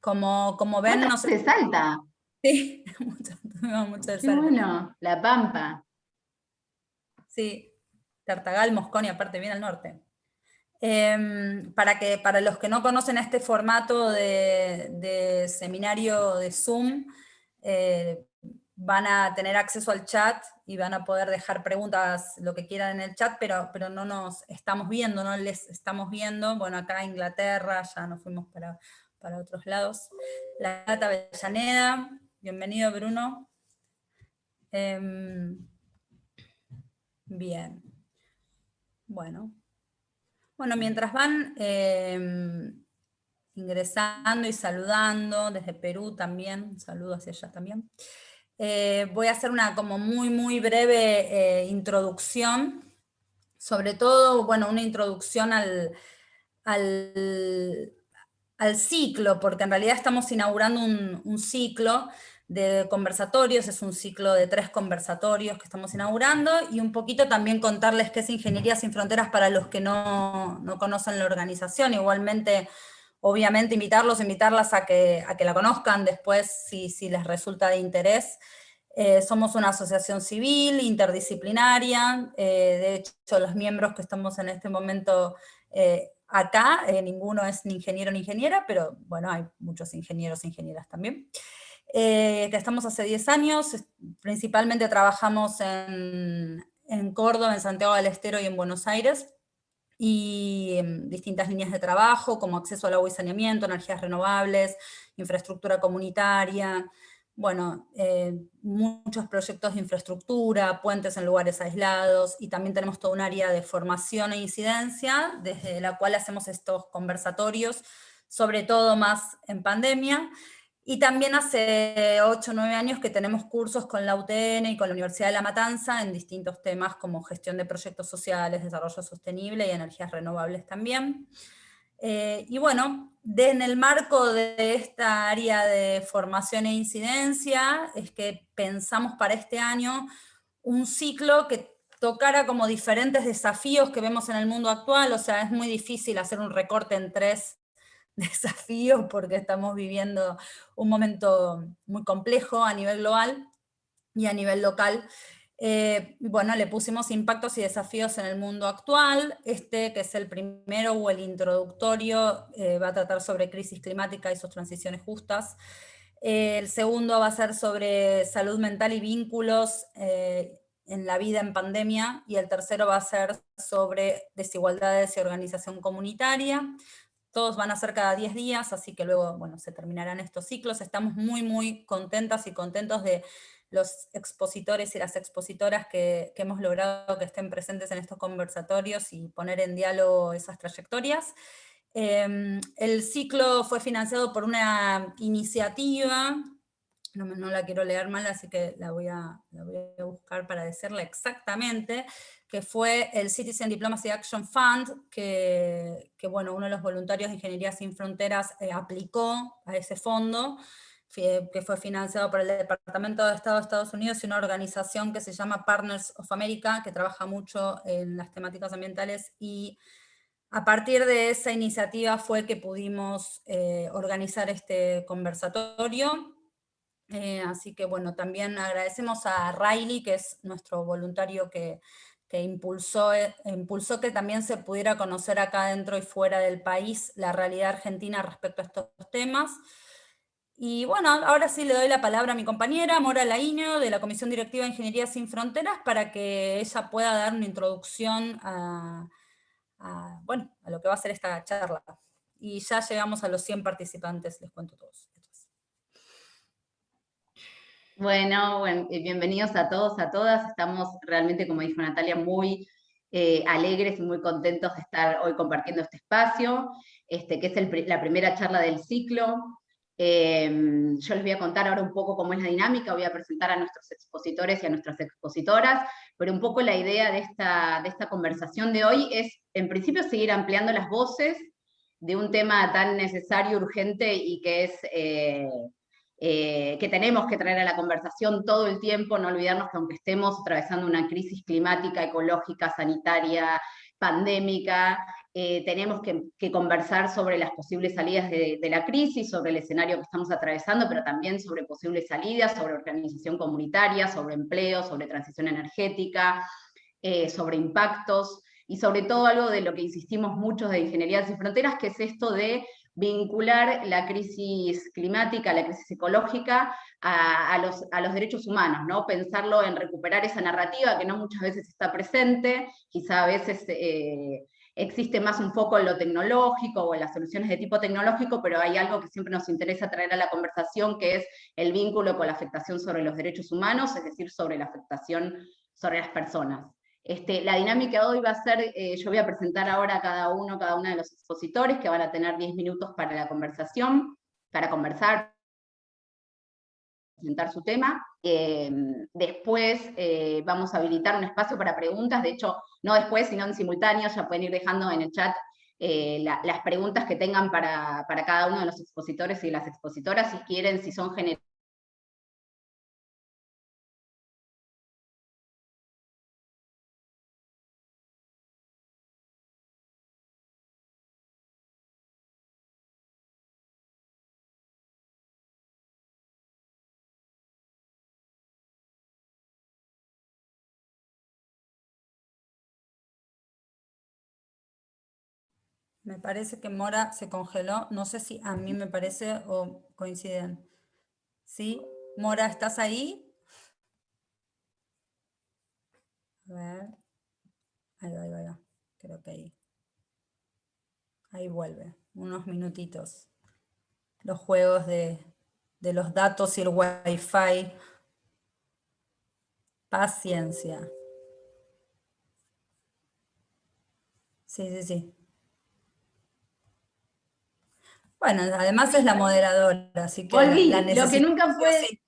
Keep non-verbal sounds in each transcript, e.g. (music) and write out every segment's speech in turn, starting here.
Como, como ven... No se salta. (laughs) Sí, (laughs) mucho, mucho Qué bueno, La Pampa. Sí, Tartagal, Mosconi, aparte bien al norte. Em, para, que, para los que no conocen este formato de, seminario de Zoom, eh, van a tener acceso al chat y van a poder dejar preguntas, lo que quieran en el chat, pero, pero no nos estamos viendo, no les estamos viendo. Bueno, acá Inglaterra, ya nos fuimos para, para otros lados. La Gata Avellaneda, bienvenido Bruno. Em, bien. Bueno. Bueno, mientras van em, ingresando y saludando, desde Perú también, saludo hacia allá también, eh, voy a hacer una como muy, muy breve eh, introducción, sobre todo, bueno, una introducción al, al, ciclo, porque en realidad estamos inaugurando un, ciclo de conversatorios, es un ciclo de tres conversatorios que estamos inaugurando, y un poquito también contarles qué es Ingeniería Sin Fronteras para los que no, conocen la organización, igualmente, obviamente invitarlos, invitarlas a que, a que la conozcan después si, si les resulta de interés. Eh, somos una asociación civil, interdisciplinaria, eh, de hecho los miembros que estamos en este momento eh, acá, ninguno es ni ingeniero ni ingeniera, pero bueno, hay muchos ingenieros e ingenieras también. Eh, estamos hace 10 años, principalmente trabajamos en, en, Córdoba, en Santiago del Estero y en Buenos Aires, y en distintas líneas de trabajo, como acceso al agua y saneamiento, energías renovables, infraestructura comunitaria, bueno, eh, muchos proyectos de infraestructura, puentes en lugares aislados, y también tenemos todo un área de formación e incidencia, desde la cual hacemos estos conversatorios, sobre todo más en pandemia, y también hace 8 o 9 años que tenemos cursos con la UTN y con la Universidad de La Matanza en distintos temas como gestión de proyectos sociales, desarrollo sostenible y energías renovables también. Eh, y bueno, en el marco de esta área de formación e incidencia, es que pensamos para este año un ciclo que tocara como diferentes desafíos que vemos en el mundo actual, o sea, es muy difícil hacer un recorte en tres (laughs) desafíos porque estamos viviendo un momento muy complejo a nivel global y a nivel local. Eh, bueno, le pusimos impactos y desafíos en el mundo actual. Este, que es el primero o el introductorio, eh, va a tratar sobre crisis climática y sus transiciones justas. Eh, el segundo va a ser sobre salud mental y vínculos en la vida en pandemia, y el tercero va a ser sobre desigualdades y organización comunitaria todos van a ser cada 10 días, así que luego, bueno, se terminarán estos ciclos. Estamos muy, muy contentas y contentos de los expositores y las expositoras que, hemos logrado que estén presentes en estos conversatorios y poner en diálogo esas trayectorias. Em, el ciclo fue financiado por una iniciativa, no, la quiero leer mal, así que la voy, a, la voy a buscar para decirla exactamente, que fue el Citizen Diplomacy Action Fund, que, bueno, uno de los voluntarios de Ingeniería Sin Fronteras eh, aplicó a ese fondo, que fue financiado por el Departamento de Estado de Estados Unidos y una organización que se llama Partners of America, que trabaja mucho en las temáticas ambientales, y a partir de esa iniciativa fue que pudimos eh, organizar este conversatorio, eh, así que bueno, también agradecemos a Riley, que es nuestro voluntario que que impulsó, eh, impulsó que también se pudiera conocer acá dentro y fuera del país la realidad argentina respecto a estos temas. Y bueno, ahora sí le doy la palabra a mi compañera, Mora Laíño, de la Comisión Directiva de Ingeniería Sin Fronteras, para que ella pueda dar una introducción a, bueno, a lo que va a ser esta charla. Y ya llegamos a los 100 participantes, les cuento todos. Bueno, eh, bienvenidos a todos, a todas. Estamos realmente, como dijo Natalia, muy eh, alegres y muy contentos de estar hoy compartiendo este espacio, este, que es la primera charla del ciclo. Em, yo les voy a contar ahora un poco cómo es la dinámica, voy a presentar a nuestros expositores y a nuestras expositoras, pero un poco la idea de esta, de esta conversación de hoy es, en principio, seguir ampliando las voces de un tema tan necesario, urgente y que es... Eh, eh, que tenemos que traer a la conversación todo el tiempo, no olvidarnos que aunque estemos atravesando una crisis climática, ecológica, sanitaria, pandémica, eh, tenemos que, conversar sobre las posibles salidas de, la crisis, sobre el escenario que estamos atravesando, pero también sobre posibles salidas, sobre organización comunitaria, sobre empleo, sobre transición energética, eh, sobre impactos, y sobre todo algo de lo que insistimos muchos de Ingeniería Sin Fronteras, que es esto de vincular la crisis climática, la crisis ecológica, a, los, derechos humanos, ¿no? Pensarlo en recuperar esa narrativa que no muchas veces está presente, quizá a veces eh, existe más un foco en lo tecnológico o en las soluciones de tipo tecnológico, pero hay algo que siempre nos interesa traer a la conversación, que es el vínculo con la afectación sobre los derechos humanos, es decir, sobre la afectación sobre las personas. Este, la dinámica de hoy va a ser, eh, yo voy a presentar ahora a cada uno, cada una de los expositores, que van a tener 10 minutos para la conversación, para conversar, presentar su tema. Em, después eh, vamos a habilitar un espacio para preguntas, de hecho, no después, sino en simultáneo, ya pueden ir dejando en el chat eh, las preguntas que tengan para, para, cada uno de los expositores y las expositoras, si quieren, si son generales Me parece que Mora se congeló. No sé si a mí me parece o coinciden. ¿Sí? Mora, ¿estás ahí? A ver. Ahí va, ahí va, ahí va. Creo que ahí. Ahí vuelve. Unos minutitos. Los juegos de, de los datos y el wifi. Paciencia. Sí, sí, sí. Bueno, además es la moderadora, así que la, lo que nunca puede,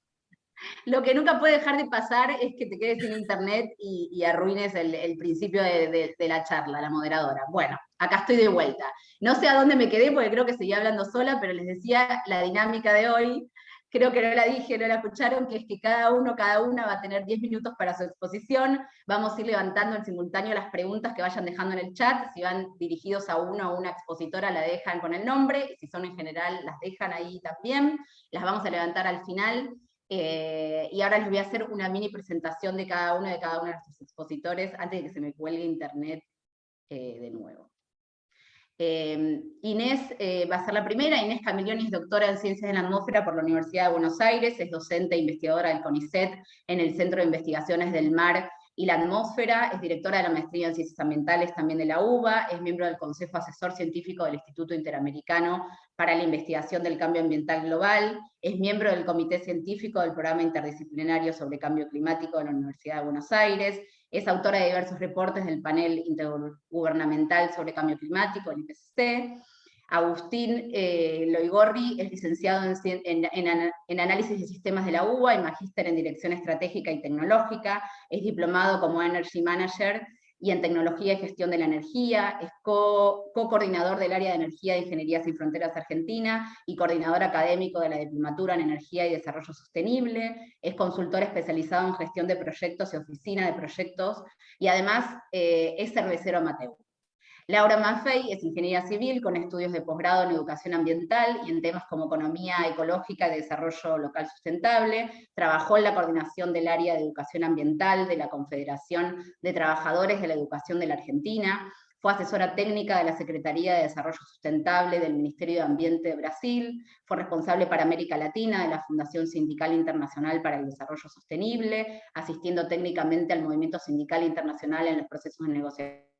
lo que nunca puede dejar de pasar es que te quedes sin internet y, arruines el, principio de, de, la charla, la moderadora. Bueno, acá estoy de vuelta. No sé a dónde me quedé porque creo que seguía hablando sola, pero les decía la dinámica de hoy creo que no la dije, no la escucharon, que es que cada uno, cada una va a tener 10 minutos para su exposición, vamos a ir levantando en simultáneo las preguntas que vayan dejando en el chat, si van dirigidos a uno o una expositora la dejan con el nombre, si son en general las dejan ahí también, las vamos a levantar al final, eh, y ahora les voy a hacer una mini presentación de cada uno de cada uno de nuestros expositores, antes de que se me cuelgue internet eh, de nuevo. Eh, Inés eh, va a ser la primera, Inés Camilioni es doctora en Ciencias de la Atmósfera por la Universidad de Buenos Aires, es docente e investigadora del CONICET en el Centro de Investigaciones del Mar y la Atmósfera, es directora de la Maestría en Ciencias Ambientales también de la UBA, es miembro del Consejo Asesor Científico del Instituto Interamericano para la Investigación del Cambio Ambiental Global, es miembro del Comité Científico del Programa Interdisciplinario sobre Cambio Climático de la Universidad de Buenos Aires, es autora de diversos reportes del panel intergubernamental sobre cambio climático, el IPCC. Agustín eh, Loigorri es licenciado en, análisis de sistemas de la UBA y magíster en dirección estratégica y tecnológica. Es diplomado como Energy Manager y en Tecnología y Gestión de la Energía, es co-coordinador del área de Energía de Ingeniería Sin Fronteras Argentina y coordinador académico de la Diplomatura en Energía y Desarrollo Sostenible, es consultor especializado en gestión de proyectos y oficina de proyectos, y además eh, es cervecero amateur. Laura Maffei es ingeniera civil con estudios de posgrado en educación ambiental y en temas como economía ecológica y desarrollo local sustentable. Trabajó en la coordinación del área de educación ambiental de la Confederación de Trabajadores de la Educación de la Argentina. Fue asesora técnica de la Secretaría de Desarrollo Sustentable del Ministerio de Ambiente de Brasil. Fue responsable para América Latina de la Fundación Sindical Internacional para el Desarrollo Sostenible, asistiendo técnicamente al movimiento sindical internacional en los procesos de negociación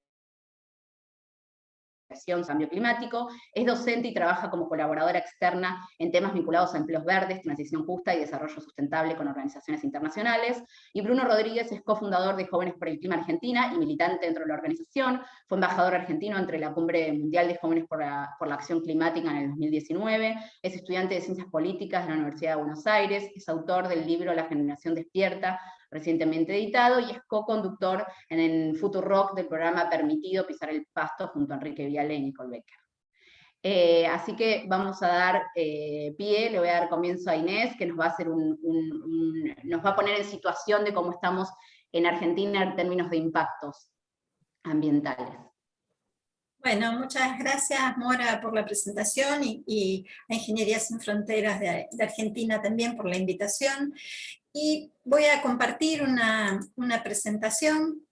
cambio climático, es docente y trabaja como colaboradora externa en temas vinculados a empleos verdes, transición justa y desarrollo sustentable con organizaciones internacionales, y Bruno Rodríguez es cofundador de Jóvenes por el Clima Argentina y militante dentro de la organización, fue embajador argentino entre la Cumbre Mundial de Jóvenes por la, por la Acción Climática en el 2019, es estudiante de Ciencias Políticas de la Universidad de Buenos Aires, es autor del libro La Generación Despierta, recientemente editado, y es co-conductor en el Futuro Rock del programa Permitido Pisar el Pasto junto a Enrique Viale y Nicole Becker. Eh, así que vamos a dar eh, pie, le voy a dar comienzo a Inés, que nos va a, hacer un, nos va a poner en situación de cómo estamos en Argentina en términos de impactos ambientales. Bueno, muchas gracias Mora por la presentación y, a Ingeniería Sin Fronteras de, Argentina también por la invitación. Y voy a compartir una, una presentación.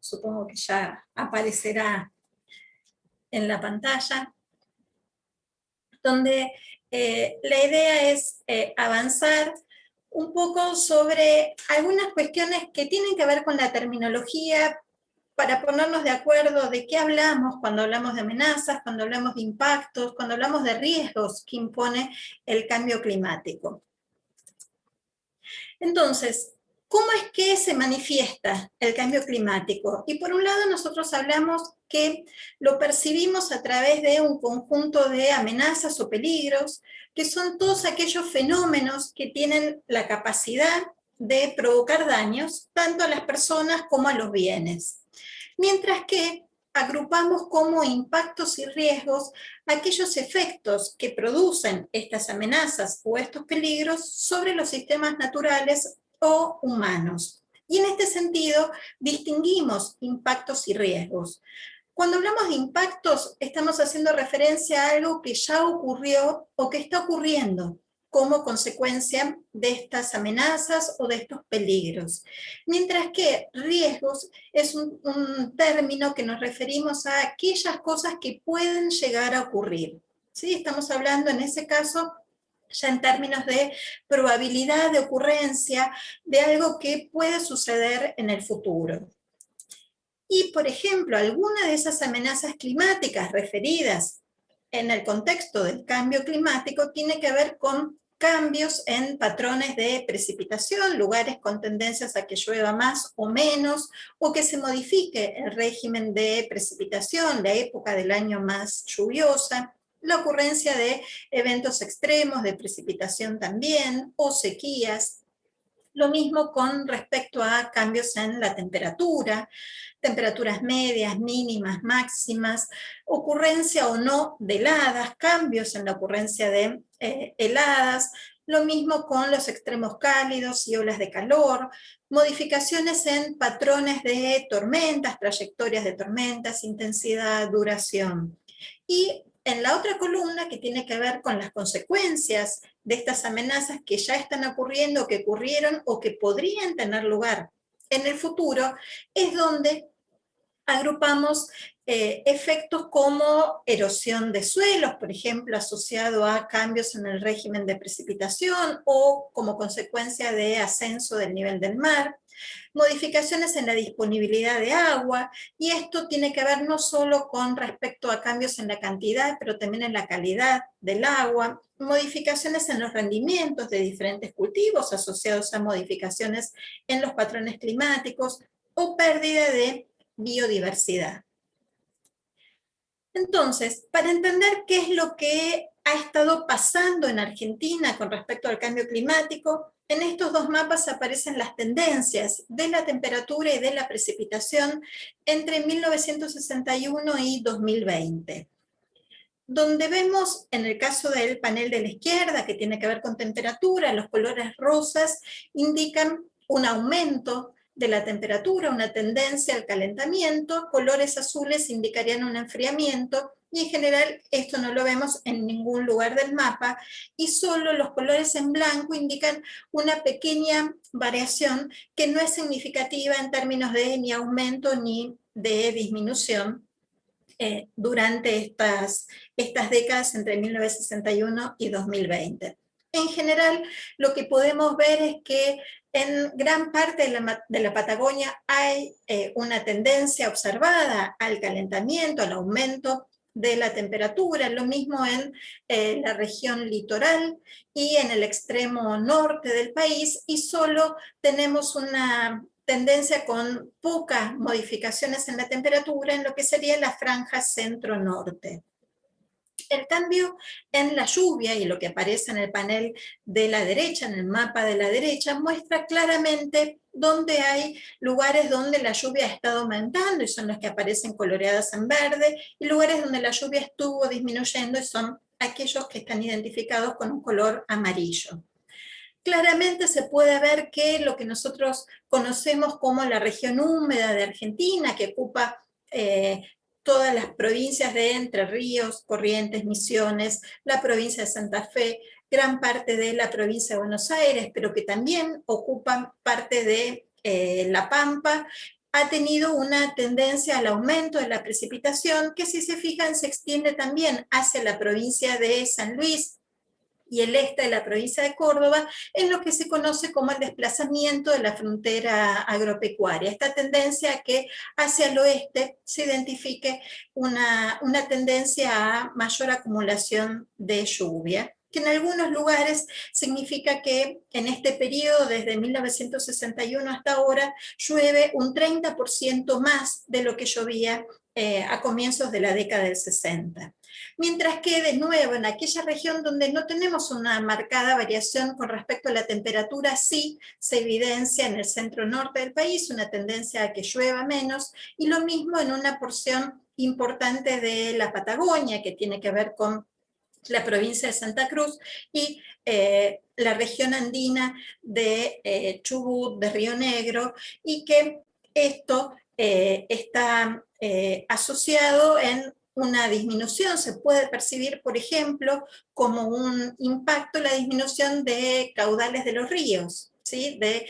Supongo que ya aparecerá en la pantalla. Donde eh, la idea es eh, avanzar un poco sobre algunas cuestiones que tienen que ver con la terminología, para ponernos de acuerdo de qué hablamos cuando hablamos de amenazas, cuando hablamos de impactos, cuando hablamos de riesgos que impone el cambio climático. Entonces, ¿cómo es que se manifiesta el cambio climático? Y por un lado nosotros hablamos que lo percibimos a través de un conjunto de amenazas o peligros, que son todos aquellos fenómenos que tienen la capacidad de provocar daños tanto a las personas como a los bienes mientras que agrupamos como impactos y riesgos aquellos efectos que producen estas amenazas o estos peligros sobre los sistemas naturales o humanos. Y en este sentido distinguimos impactos y riesgos. Cuando hablamos de impactos, estamos haciendo referencia a algo que ya ocurrió o que está ocurriendo, como consecuencia de estas amenazas o de estos peligros. Mientras que riesgos es un, término que nos referimos a aquellas cosas que pueden llegar a ocurrir. ¿Sí? Estamos hablando en ese caso ya en términos de probabilidad de ocurrencia de algo que puede suceder en el futuro. Y, por ejemplo, alguna de esas amenazas climáticas referidas en el contexto del cambio climático tiene que ver con cambios en patrones de precipitación, lugares con tendencias a que llueva más o menos, o que se modifique el régimen de precipitación, la época del año más lluviosa, la ocurrencia de eventos extremos de precipitación también, o sequías, lo mismo con respecto a cambios en la temperatura, temperaturas medias, mínimas, máximas, ocurrencia o no de heladas, cambios en la ocurrencia de eh, heladas, lo mismo con los extremos cálidos y olas de calor, modificaciones en patrones de tormentas, trayectorias de tormentas, intensidad, duración. Y en la otra columna, que tiene que ver con las consecuencias de estas amenazas que ya están ocurriendo, que ocurrieron o que podrían tener lugar en el futuro, es donde agrupamos eh, efectos como erosión de suelos, por ejemplo, asociado a cambios en el régimen de precipitación o como consecuencia de ascenso del nivel del mar, modificaciones en la disponibilidad de agua, y esto tiene que ver no solo con respecto a cambios en la cantidad, pero también en la calidad del agua, modificaciones en los rendimientos de diferentes cultivos asociados a modificaciones en los patrones climáticos, o pérdida de biodiversidad. Entonces, para entender qué es lo que ha estado pasando en Argentina con respecto al cambio climático, en estos dos mapas aparecen las tendencias de la temperatura y de la precipitación entre 1961 y 2020 donde vemos, en el caso del panel de la izquierda, que tiene que ver con temperatura, los colores rosas indican un aumento de la temperatura, una tendencia al calentamiento, colores azules indicarían un enfriamiento, y en general esto no lo vemos en ningún lugar del mapa, y solo los colores en blanco indican una pequeña variación que no es significativa en términos de ni aumento ni de disminución eh, durante estas, estas décadas entre 1961 y 2020. En general, lo que podemos ver es que en gran parte de la, Patagonia hay eh, una tendencia observada al calentamiento, al aumento de la temperatura, lo mismo en eh, la región litoral y en el extremo norte del país, y solo tenemos una tendencia con pocas modificaciones en la temperatura en lo que sería la franja centro-norte. El cambio en la lluvia, y lo que aparece en el panel de la derecha, en el mapa de la derecha, muestra claramente dónde hay lugares donde la lluvia ha estado aumentando, y son los que aparecen coloreadas en verde, y lugares donde la lluvia estuvo disminuyendo, y son aquellos que están identificados con un color amarillo. claramente se puede ver que lo que nosotros conocemos como la región húmeda de Argentina, que ocupa eh, todas las provincias de Entre Ríos, Corrientes, Misiones, la provincia de Santa Fe, gran parte de la provincia de Buenos Aires, pero que también ocupan parte de eh, La Pampa, ha tenido una tendencia al aumento de la precipitación, que si se fijan se extiende también hacia la provincia de San Luis, y el este de la provincia de Córdoba, en lo que se conoce como el desplazamiento de la frontera agropecuaria. Esta tendencia que hacia el oeste se identifique una, una tendencia a mayor acumulación de lluvia que en algunos lugares significa que en este periodo, desde 1961 hasta ahora, llueve un 30% más de lo que llovía eh, a comienzos de la década del 60. Mientras que, de nuevo, en aquella región donde no tenemos una marcada variación con respecto a la temperatura, sí se evidencia en el centro-norte del país una tendencia a que llueva menos, y lo mismo en una porción importante de la Patagonia, que tiene que ver con la provincia de Santa Cruz, y eh, la región andina de eh, Chubut, de Río Negro, y que esto eh, está asociado en una disminución, se puede percibir, por ejemplo, como un impacto la disminución de caudales de los ríos, ¿sí? de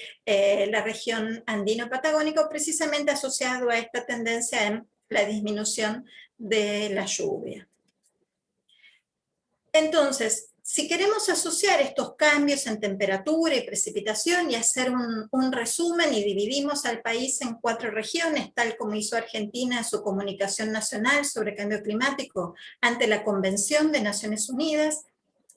la región andino-patagónica, precisamente asociado a esta tendencia en la disminución de la lluvia. Entonces, si queremos asociar estos cambios en temperatura y precipitación y hacer un, resumen y dividimos al país en cuatro regiones, tal como hizo Argentina en su comunicación nacional sobre cambio climático ante la Convención de Naciones Unidas,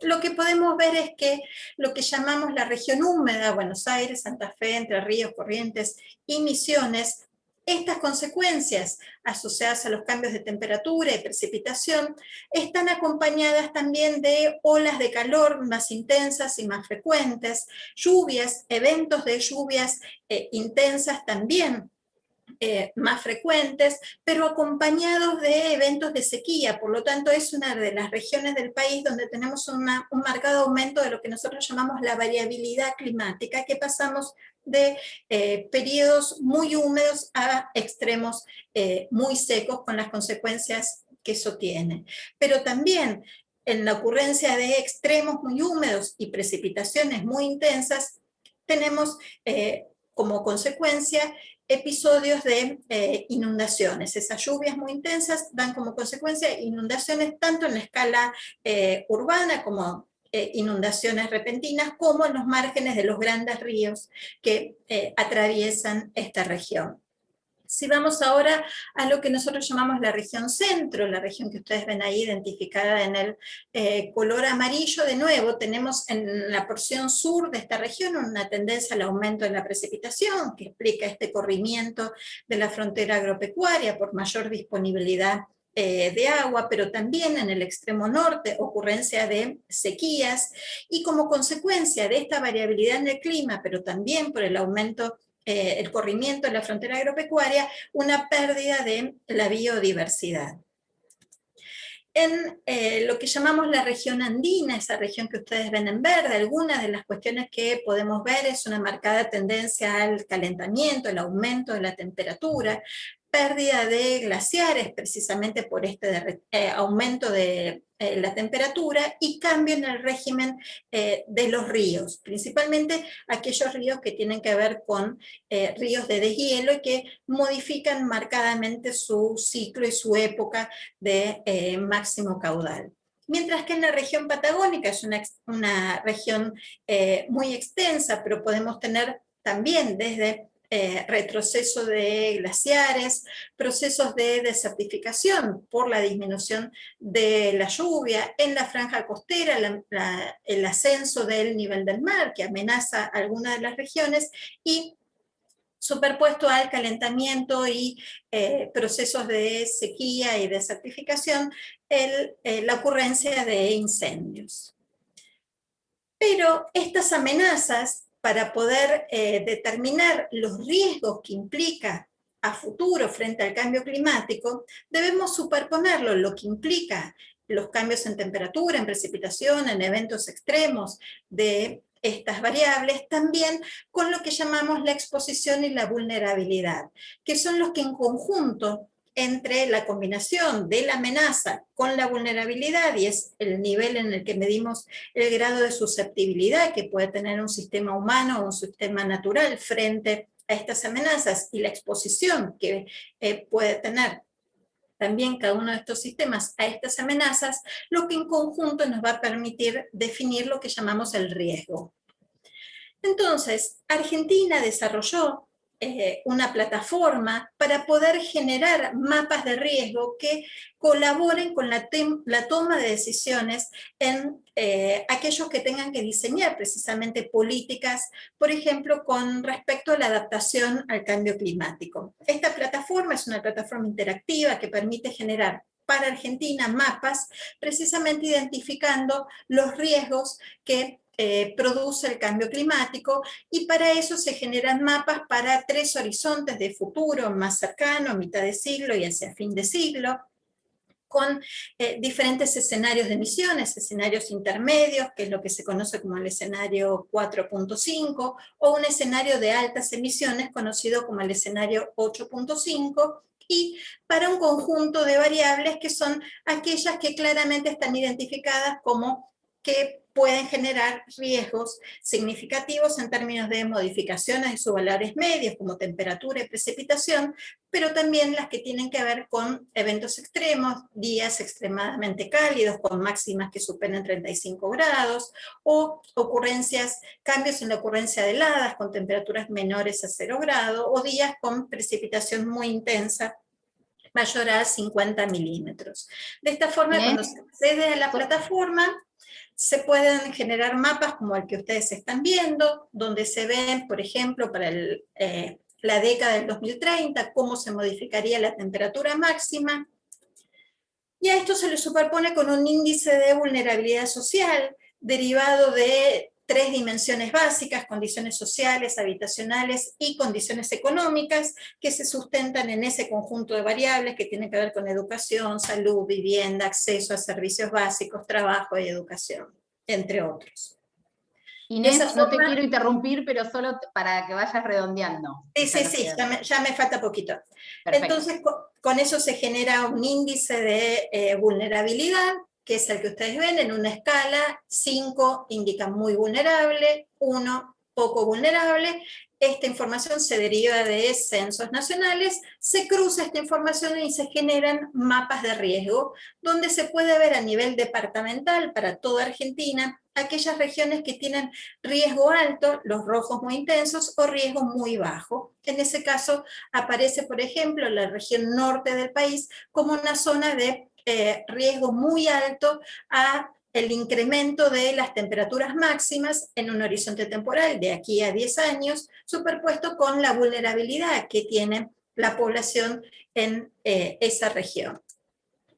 lo que podemos ver es que lo que llamamos la región húmeda, Buenos Aires, Santa Fe, Entre Ríos, Corrientes y Misiones, estas consecuencias asociadas a los cambios de temperatura y precipitación están acompañadas también de olas de calor más intensas y más frecuentes, lluvias, eventos de lluvias eh, intensas también eh, más frecuentes, pero acompañados de eventos de sequía, por lo tanto es una de las regiones del país donde tenemos un marcado aumento de lo que nosotros llamamos la variabilidad climática, que pasamos de eh, periodos muy húmedos a extremos eh, muy secos con las consecuencias que eso tiene. Pero también en la ocurrencia de extremos muy húmedos y precipitaciones muy intensas, tenemos como consecuencia episodios de eh, inundaciones. Esas lluvias muy intensas dan como consecuencia inundaciones tanto en la escala eh, urbana como eh, inundaciones repentinas, como en los márgenes de los grandes ríos que atraviesan esta región. Si vamos ahora a lo que nosotros llamamos la región centro, la región que ustedes ven ahí identificada en el eh, color amarillo, de nuevo tenemos en la porción sur de esta región una tendencia al aumento de la precipitación, que explica este corrimiento de la frontera agropecuaria por mayor disponibilidad eh, de agua, pero también en el extremo norte ocurrencia de sequías, y como consecuencia de esta variabilidad en el clima, pero también por el aumento eh, el corrimiento de la frontera agropecuaria, una pérdida de la biodiversidad. En eh, lo que llamamos la región andina, esa región que ustedes ven en verde, algunas de las cuestiones que podemos ver es una marcada tendencia al calentamiento, el aumento de la temperatura, pérdida de glaciares precisamente por este eh, aumento de eh, la temperatura y cambio en el régimen eh, de los ríos, principalmente aquellos ríos que tienen que ver con ríos de deshielo y que modifican marcadamente su ciclo y su época de máximo caudal. Mientras que en la región patagónica es una, una región muy extensa, pero podemos tener también desde eh, retroceso de glaciares, procesos de desertificación por la disminución de la lluvia, en la franja costera el ascenso del nivel del mar que amenaza algunas de las regiones y superpuesto al calentamiento y eh, procesos de sequía y desertificación, eh, la ocurrencia de incendios. Pero estas amenazas para poder eh, determinar los riesgos que implica a futuro frente al cambio climático, debemos superponerlo, lo que implica los cambios en temperatura, en precipitación, en eventos extremos de estas variables, también con lo que llamamos la exposición y la vulnerabilidad, que son los que en conjunto entre la combinación de la amenaza con la vulnerabilidad, y es el nivel en el que medimos el grado de susceptibilidad que puede tener un sistema humano o un sistema natural frente a estas amenazas, y la exposición que eh, puede tener también cada uno de estos sistemas a estas amenazas, lo que en conjunto nos va a permitir definir lo que llamamos el riesgo. Entonces, Argentina desarrolló eh, una plataforma para poder generar mapas de riesgo que colaboren con la, toma de decisiones en eh, aquellos que tengan que diseñar precisamente políticas, por ejemplo, con respecto a la adaptación al cambio climático. Esta plataforma es una plataforma interactiva que permite generar para Argentina mapas, precisamente identificando los riesgos que eh, produce el cambio climático y para eso se generan mapas para tres horizontes de futuro más cercano, mitad de siglo y hacia fin de siglo, con eh, diferentes escenarios de emisiones, escenarios intermedios, que es lo que se conoce como el escenario 4.5, o un escenario de altas emisiones, conocido como el escenario 8.5, y para un conjunto de variables que son aquellas que claramente están identificadas como que pueden generar riesgos significativos en términos de modificaciones de sus valores medios, como temperatura y precipitación, pero también las que tienen que ver con eventos extremos, días extremadamente cálidos, con máximas que superen 35 grados, o ocurrencias, cambios en la ocurrencia de heladas, con temperaturas menores a 0 grados, o días con precipitación muy intensa, mayor a 50 milímetros. De esta forma, cuando se accede a la plataforma, se pueden generar mapas como el que ustedes están viendo, donde se ven, por ejemplo, para eh, la década del 2030, cómo se modificaría la temperatura máxima, y a esto se le superpone con un índice de vulnerabilidad social derivado de tres dimensiones básicas, condiciones sociales, habitacionales y condiciones económicas, que se sustentan en ese conjunto de variables que tienen que ver con educación, salud, vivienda, acceso a servicios básicos, trabajo y educación, entre otros. Inés, no te quiero interrumpir, pero solo para que vayas redondeando. Sí, sí, sí, ya me, falta poquito. Entonces, con, eso se genera un índice de eh, vulnerabilidad, que es el que ustedes ven en una escala, 5 indica muy vulnerable, 1 poco vulnerable, esta información se deriva de censos nacionales, se cruza esta información y se generan mapas de riesgo, donde se puede ver a nivel departamental para toda Argentina aquellas regiones que tienen riesgo alto, los rojos muy intensos, o riesgo muy bajo. En ese caso aparece, por ejemplo, la región norte del país como una zona de eh, riesgo muy alto a el incremento de las temperaturas máximas en un horizonte temporal de aquí a 10 años, superpuesto con la vulnerabilidad que tiene la población en eh, esa región.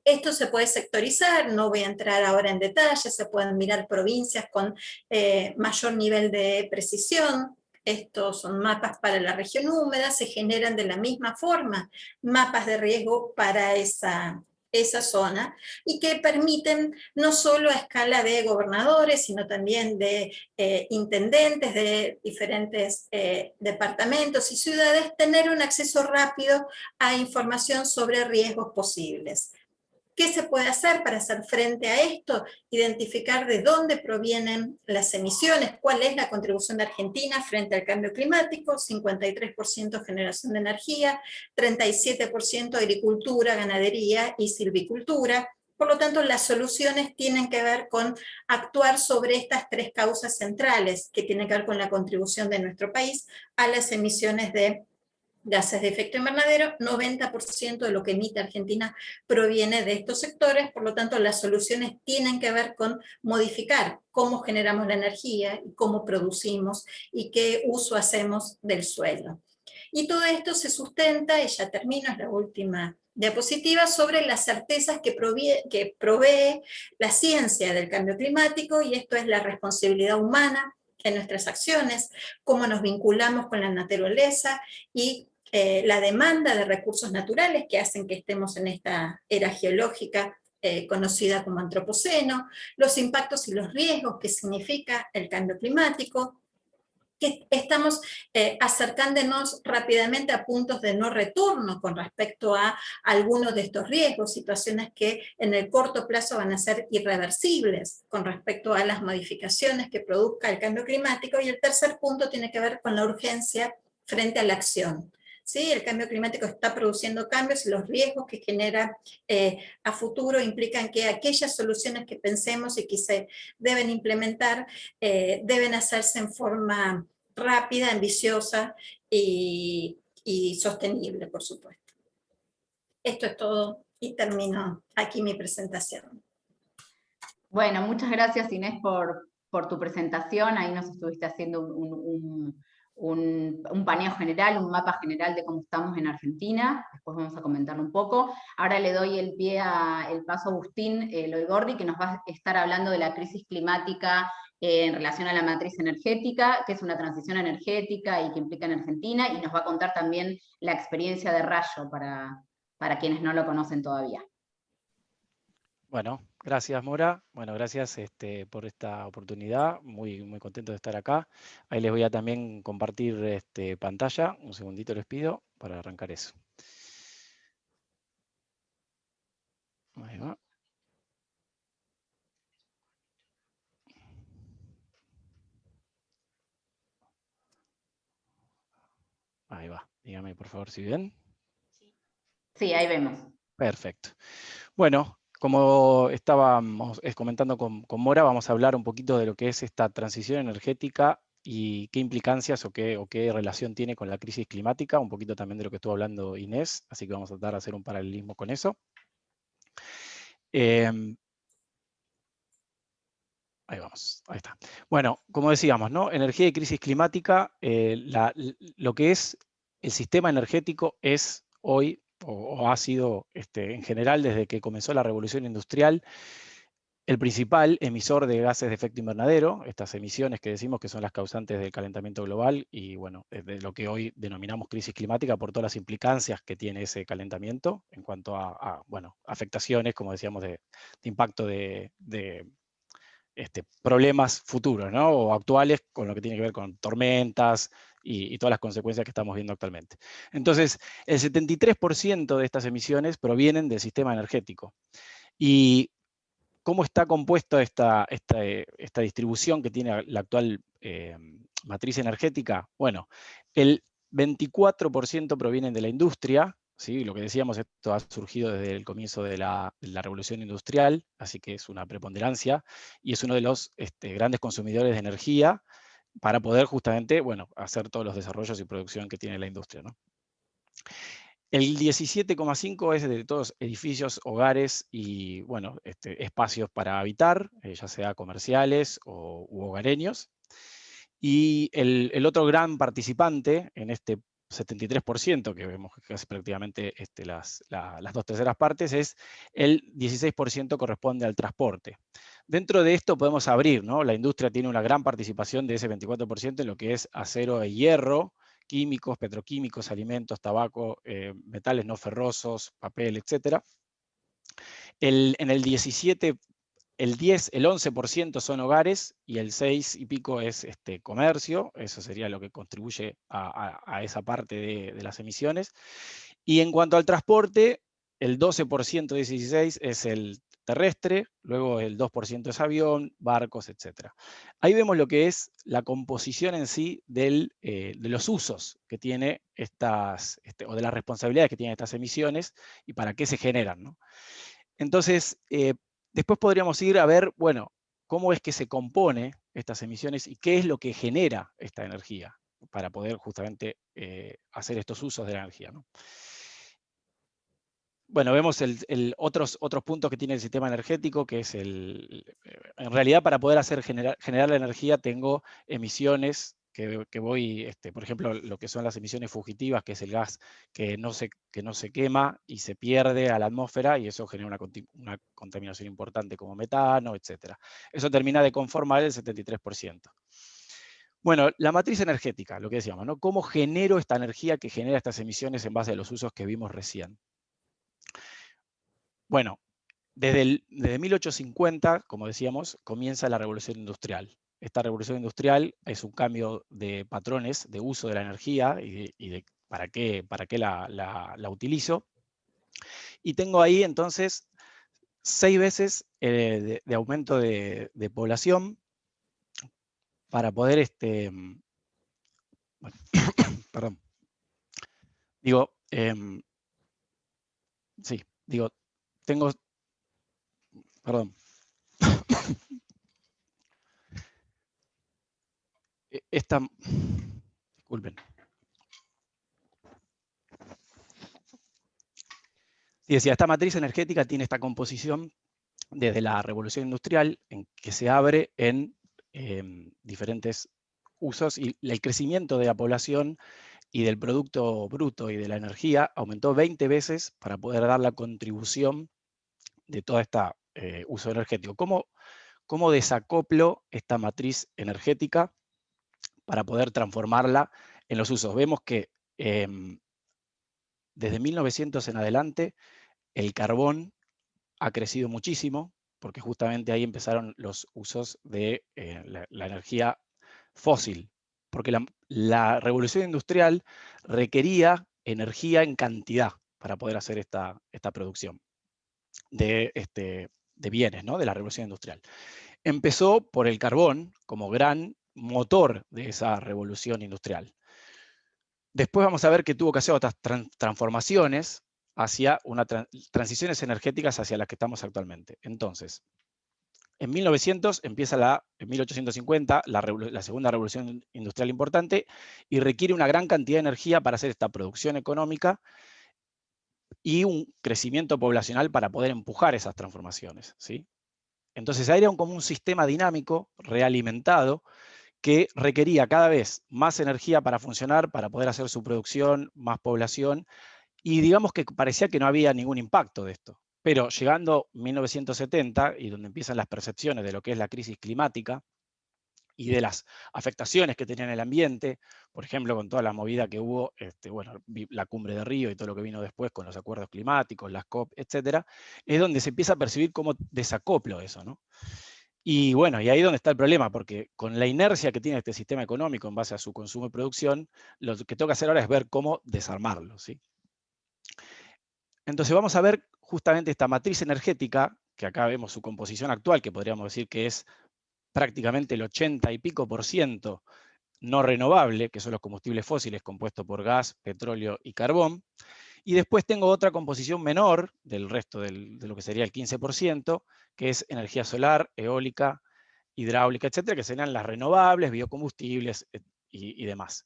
Esto se puede sectorizar, no voy a entrar ahora en detalle, se pueden mirar provincias con eh, mayor nivel de precisión, estos son mapas para la región húmeda, se generan de la misma forma mapas de riesgo para esa, esa zona y que permiten no solo a escala de gobernadores, sino también de eh, intendentes de diferentes eh, departamentos y ciudades, tener un acceso rápido a información sobre riesgos posibles. ¿Qué se puede hacer para hacer frente a esto? Identificar de dónde provienen las emisiones, cuál es la contribución de Argentina frente al cambio climático, 53% generación de energía, 37% agricultura, ganadería y silvicultura. Por lo tanto, las soluciones tienen que ver con actuar sobre estas tres causas centrales, que tienen que ver con la contribución de nuestro país a las emisiones de gases de efecto invernadero, 90% de lo que emite Argentina proviene de estos sectores, por lo tanto las soluciones tienen que ver con modificar cómo generamos la energía, cómo producimos y qué uso hacemos del suelo. Y todo esto se sustenta, y ya termino, es la última diapositiva, sobre las certezas que, que provee la ciencia del cambio climático, y esto es la responsabilidad humana en nuestras acciones, cómo nos vinculamos con la naturaleza y eh, la demanda de recursos naturales que hacen que estemos en esta era geológica eh, conocida como antropoceno, los impactos y los riesgos que significa el cambio climático, que estamos eh, acercándonos rápidamente a puntos de no retorno con respecto a algunos de estos riesgos, situaciones que en el corto plazo van a ser irreversibles con respecto a las modificaciones que produzca el cambio climático, y el tercer punto tiene que ver con la urgencia frente a la acción. ¿Sí? El cambio climático está produciendo cambios y los riesgos que genera eh, a futuro implican que aquellas soluciones que pensemos y que se deben implementar eh, deben hacerse en forma rápida, ambiciosa y, sostenible, por supuesto. Esto es todo y termino aquí mi presentación. Bueno, muchas gracias Inés por, tu presentación. Ahí nos estuviste haciendo un, un, paneo general, un mapa general de cómo estamos en Argentina, después vamos a comentarlo un poco. Ahora le doy el pie a, el paso Agustín eh, Loigordi, que nos va a estar hablando de la crisis climática eh, en relación a la matriz energética, que es una transición energética y que implica en Argentina, y nos va a contar también la experiencia de Rayo para, para quienes no lo conocen todavía. Bueno, gracias Mora. Bueno, gracias este, por esta oportunidad. Muy, muy contento de estar acá. Ahí les voy a también compartir este, pantalla. Un segundito les pido para arrancar eso. Ahí va. Ahí va. Dígame por favor si ven. Sí, ahí vemos. Perfecto. Bueno, como estábamos comentando con, Mora, vamos a hablar un poquito de lo que es esta transición energética y qué implicancias o qué, o qué relación tiene con la crisis climática, un poquito también de lo que estuvo hablando Inés, así que vamos a tratar de hacer un paralelismo con eso. Em, ahí vamos, ahí está. Bueno, como decíamos, ¿no? energía y crisis climática, eh, lo que es el sistema energético es hoy o, ha sido este, en general desde que comenzó la revolución industrial, el principal emisor de gases de efecto invernadero, estas emisiones que decimos que son las causantes del calentamiento global y bueno, de lo que hoy denominamos crisis climática por todas las implicancias que tiene ese calentamiento en cuanto a, bueno, afectaciones, como decíamos, de, impacto de, este, problemas futuros ¿no? o actuales con lo que tiene que ver con tormentas, y, todas las consecuencias que estamos viendo actualmente. Entonces, el 73% de estas emisiones provienen del sistema energético. Y cómo está compuesta esta, esta, distribución que tiene la actual eh, matriz energética. Bueno, el 24% provienen de la industria, ¿sí? lo que decíamos, esto ha surgido desde el comienzo de la, revolución industrial, así que es una preponderancia, y es uno de los este, grandes consumidores de energía, para poder justamente, bueno, hacer todos los desarrollos y producción que tiene la industria. ¿no? El 17,5 es de todos edificios, hogares y, bueno, este, espacios para habitar, eh, ya sea comerciales o u hogareños. Y el, otro gran participante en este 73%, que vemos es prácticamente este, las, las dos terceras partes, es el 16% corresponde al transporte. Dentro de esto podemos abrir, ¿no? La industria tiene una gran participación de ese 24% en lo que es acero e hierro, químicos, petroquímicos, alimentos, tabaco, eh, metales no ferrosos, papel, etc. en el 17, el 10, el 11% son hogares y el 6 y pico es este, comercio, eso sería lo que contribuye a, esa parte de, las emisiones. Y en cuanto al transporte, el 12% de 16 es el terrestre, luego el 2% es avión, barcos, etc. Ahí vemos lo que es la composición en sí eh, de los usos que tiene estas, este, o de las responsabilidades que tienen estas emisiones y para qué se generan. Entonces, eh, después podríamos ir a ver, bueno, cómo es que se compone estas emisiones y qué es lo que genera esta energía para poder justamente eh, hacer estos usos de la energía. Bueno, vemos el, otros, otros puntos que tiene el sistema energético, que es el... Eh, en realidad, para poder hacer generar, la energía tengo emisiones que, voy, este, por ejemplo, lo que son las emisiones fugitivas, que es el gas que no se, que no se quema y se pierde a la atmósfera, y eso genera una, una contaminación importante como metano, etc. Eso termina de conformar el 73%. Bueno, la matriz energética, lo que decíamos, ¿no? ¿Cómo genero esta energía que genera estas emisiones en base a los usos que vimos recién? Bueno, desde, desde 1850, como decíamos, comienza la revolución industrial. Esta revolución industrial es un cambio de patrones de uso de la energía y de, para qué, para qué la, la, utilizo. Y tengo ahí entonces seis veces eh, de, aumento de, población para poder, este, (coughs) perdón, digo, em, sí, digo, tengo, perdón, (coughs) e, esta, disculpen. Decía, esta matriz energética tiene esta composición desde la revolución industrial en que se abre en em, diferentes usos y el crecimiento de la población y del Producto Bruto y de la energía aumentó 20 veces para poder dar la contribución de todo este uso energético. ¿Cómo, ¿Cómo desacoplo esta matriz energética para poder transformarla en los usos? Vemos que em, desde 1900 en adelante el carbón ha crecido muchísimo, porque justamente ahí empezaron los usos de eh, la, energía fósil, porque la, revolución industrial requería energía en cantidad para poder hacer esta, esta producción de, este, de bienes, ¿no? de la revolución industrial. Empezó por el carbón como gran motor de esa revolución industrial. Después vamos a ver que tuvo que hacer otras transformaciones hacia una transiciones energéticas hacia las que estamos actualmente. Entonces, en 1900 empieza la, en 1850 la, segunda revolución industrial importante y requiere una gran cantidad de energía para hacer esta producción económica y un crecimiento poblacional para poder empujar esas transformaciones. ¿sí? Entonces era como un sistema dinámico, realimentado, que requería cada vez más energía para funcionar, para poder hacer su producción, más población, y digamos que parecía que no había ningún impacto de esto. Pero llegando 1970, y donde empiezan las percepciones de lo que es la crisis climática, y de las afectaciones que tenía en el ambiente, por ejemplo, con toda la movida que hubo, este, bueno, la cumbre de Río y todo lo que vino después con los acuerdos climáticos, las COP, etcétera, es donde se empieza a percibir como desacoplo eso, ¿no? Y bueno, y ahí es donde está el problema, porque con la inercia que tiene este sistema económico en base a su consumo y producción, lo que que hacer ahora es ver cómo desarmarlo, ¿sí? Entonces vamos a ver justamente esta matriz energética, que acá vemos su composición actual, que podríamos decir que es prácticamente el 80 y pico por ciento no renovable, que son los combustibles fósiles compuestos por gas, petróleo y carbón. Y después tengo otra composición menor del resto de lo que sería el 15%, que es energía solar, eólica, hidráulica, etcétera, que serían las renovables, biocombustibles y, demás.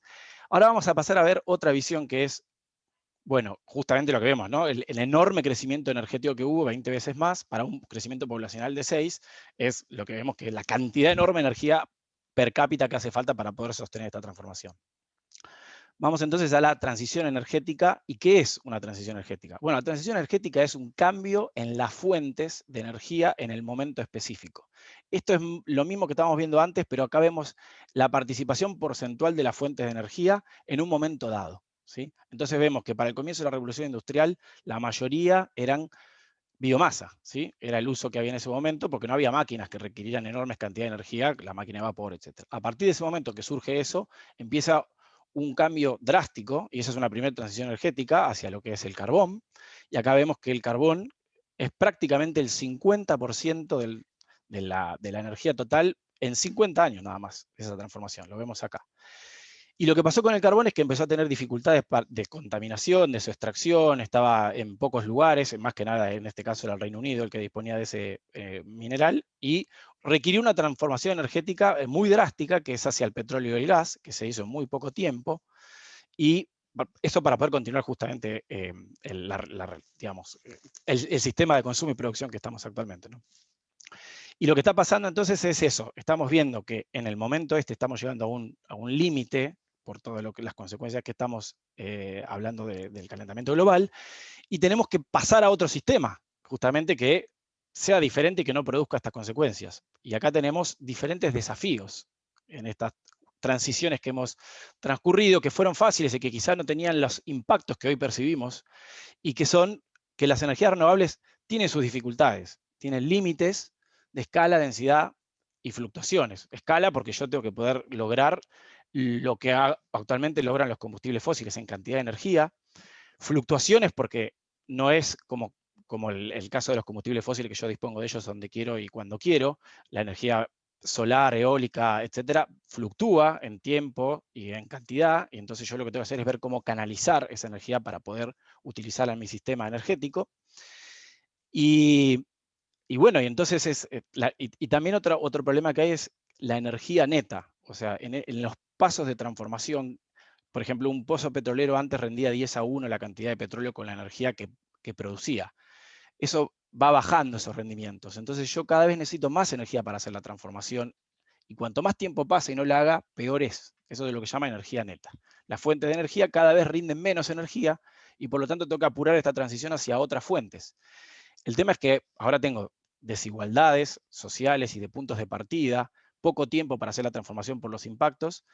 Ahora vamos a pasar a ver otra visión que es bueno, justamente lo que vemos, ¿no? El, enorme crecimiento energético que hubo, 20 veces más, para un crecimiento poblacional de 6, es lo que vemos que es la cantidad enorme de energía per cápita que hace falta para poder sostener esta transformación. Vamos entonces a la transición energética. ¿Y qué es una transición energética? Bueno, la transición energética es un cambio en las fuentes de energía en el momento específico. Esto es lo mismo que estábamos viendo antes, pero acá vemos la participación porcentual de las fuentes de energía en un momento dado. Entonces vemos que para el comienzo de la revolución industrial la mayoría eran biomasa, ¿sí? era el uso que había en ese momento porque no había máquinas que requirieran enormes cantidades de energía, la máquina de vapor, etc. A partir de ese momento que surge eso, empieza un cambio drástico, y esa es una primera transición energética hacia lo que es el carbón, y acá vemos que el carbón es prácticamente el 50% de, la, de la energía total en 50 años nada más, esa transformación, lo vemos acá. Y lo que pasó con el carbón es que empezó a tener dificultades de contaminación, de su extracción, estaba en pocos lugares, más que nada en este caso era el Reino Unido el que disponía de ese eh, mineral, y requirió una transformación energética eh, muy drástica, que es hacia el petróleo y el gas, que se hizo en muy poco tiempo, y eso para poder continuar justamente eh, el, sistema de consumo y producción que estamos actualmente. Y lo que está pasando entonces es eso, estamos viendo que en el momento este estamos llegando a un límite por todas las consecuencias que estamos eh, hablando del calentamiento global, y tenemos que pasar a otro sistema, justamente que sea diferente y que no produzca estas consecuencias. Y acá tenemos diferentes desafíos en estas transiciones que hemos transcurrido, que fueron fáciles y que quizás no tenían los impactos que hoy percibimos, y que son que las energías renovables tienen sus dificultades. tienen límites de escala, densidad y fluctuaciones. Escala porque yo tengo que poder lograr lo que actualmente logran los combustibles fósiles en cantidad de energía. Fluctuaciones porque no es como, como el, caso de los combustibles fósiles que yo dispongo de ellos donde quiero y cuando quiero. La energía solar, eólica, etcétera, fluctúa en tiempo y en cantidad, y entonces yo lo que tengo que hacer es ver cómo canalizar esa energía para poder utilizarla en mi sistema energético. Y, bueno, y entonces es, eh, y, también otro, otro problema que hay es la energía neta, o sea, en, los pasos de transformación, por ejemplo, un pozo petrolero antes rendía 10 a 1 la cantidad de petróleo con la energía que, producía. Eso va bajando esos rendimientos. Entonces yo cada vez necesito más energía para hacer la transformación y cuanto más tiempo pasa y no la haga, peor es. Eso es lo que llama energía neta. Las fuentes de energía cada vez rinden menos energía y por lo tanto que apurar esta transición hacia otras fuentes. El tema es que ahora tengo desigualdades sociales y de puntos de partida, poco tiempo para hacer la transformación por los impactos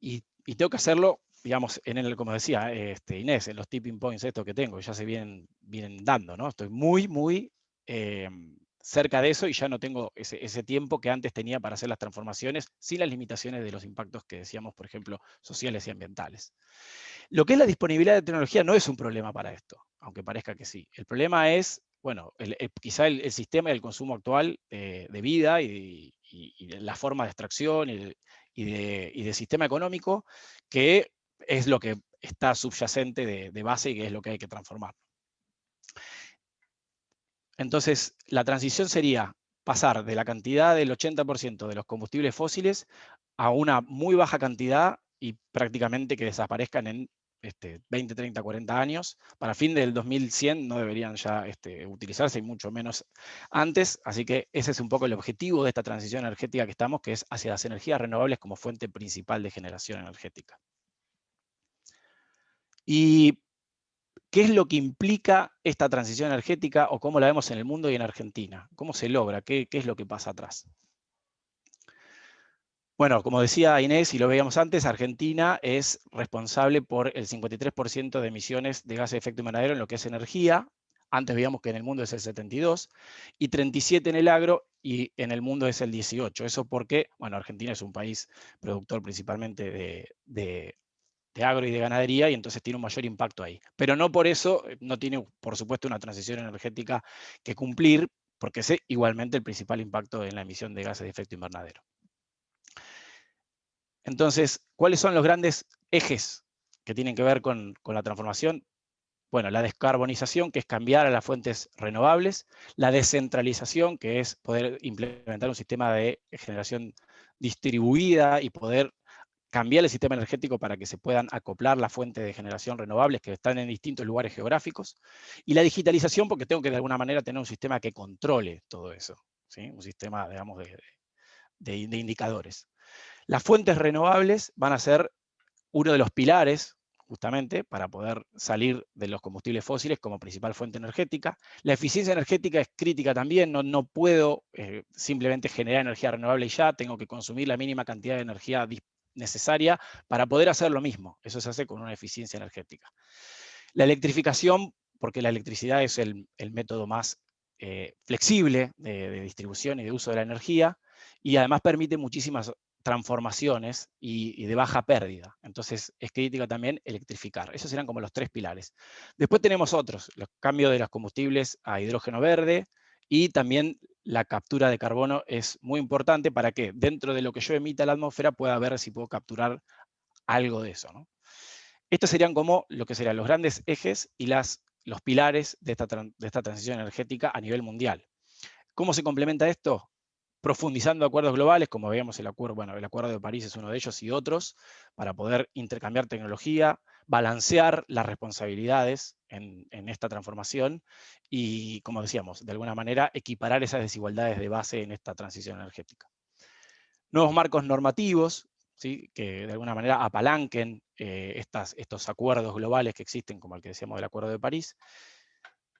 y, tengo que hacerlo, digamos, en el, como decía este, Inés, en los tipping points estos que tengo, ya se vienen, vienen dando, ¿no? Estoy muy, muy eh, cerca de eso y ya no tengo ese, ese, tiempo que antes tenía para hacer las transformaciones sin las limitaciones de los impactos que decíamos, por ejemplo, sociales y ambientales. Lo que es la disponibilidad de tecnología no es un problema para esto, aunque parezca que sí. El problema es, bueno, el, quizá el, sistema y el consumo actual de vida y, y, la forma de extracción y, de, sistema económico, que es lo que está subyacente de, base y que es lo que hay que transformar. Entonces, la transición sería pasar de la cantidad del 80% de los combustibles fósiles a una muy baja cantidad y prácticamente que desaparezcan en este, 20, 30, 40 años. Para fin del 2100 no deberían ya este, utilizarse y mucho menos antes. Así que ese es un poco el objetivo de esta transición energética que estamos, que es hacia las energías renovables como fuente principal de generación energética. ¿Y qué es lo que implica esta transición energética o cómo la vemos en el mundo y en Argentina? ¿Cómo se logra? ¿Qué, qué es lo que pasa atrás? Bueno, como decía Inés y lo veíamos antes, Argentina es responsable por el 53% de emisiones de gases de efecto invernadero en lo que es energía. Antes veíamos que en el mundo es el 72, y 37 en el agro, y en el mundo es el 18. Eso porque, bueno, Argentina es un país productor principalmente de, de agro y de ganadería, y entonces tiene un mayor impacto ahí. Pero no por eso, eh, no tiene, por supuesto, una transición energética que cumplir, porque es igualmente el principal impacto en la emisión de gases de efecto invernadero. Entonces, ¿cuáles son los grandes ejes que tienen que ver con, la transformación? Bueno, la descarbonización, que es cambiar a las fuentes renovables, la descentralización, que es poder implementar un sistema de generación distribuida y poder cambiar el sistema energético para que se puedan acoplar las fuentes de generación renovables que están en distintos lugares geográficos, y la digitalización, porque tengo que de alguna manera tener un sistema que controle todo eso, ¿sí? un sistema, digamos, de indicadores. Las fuentes renovables van a ser uno de los pilares, justamente, para poder salir de los combustibles fósiles como principal fuente energética. La eficiencia energética es crítica también, no, puedo eh, simplemente generar energía renovable y ya, tengo que consumir la mínima cantidad de energía necesaria para poder hacer lo mismo. Eso se hace con una eficiencia energética. La electrificación, porque la electricidad es el, método más eh, flexible de, de, distribución y de uso de la energía, y además permite muchísimas transformaciones y, de baja pérdida. Entonces es crítica también electrificar. Esos serán como los tres pilares. Después tenemos otros, los cambios de los combustibles a hidrógeno verde y también la captura de carbono es muy importante para que dentro de lo que yo emita a la atmósfera pueda ver si puedo capturar algo de eso. Estos serían como lo que serían los grandes ejes y las, los pilares de esta, de esta transición energética a nivel mundial. ¿Cómo se complementa esto? Profundizando acuerdos globales, como veíamos el acuerdo, bueno, el acuerdo de París es uno de ellos y otros, para poder intercambiar tecnología, balancear las responsabilidades en, esta transformación y, como decíamos, de alguna manera equiparar esas desigualdades de base en esta transición energética. Nuevos marcos normativos, ¿sí? que de alguna manera apalanquen eh, estas, estos acuerdos globales que existen, como el que decíamos del Acuerdo de París,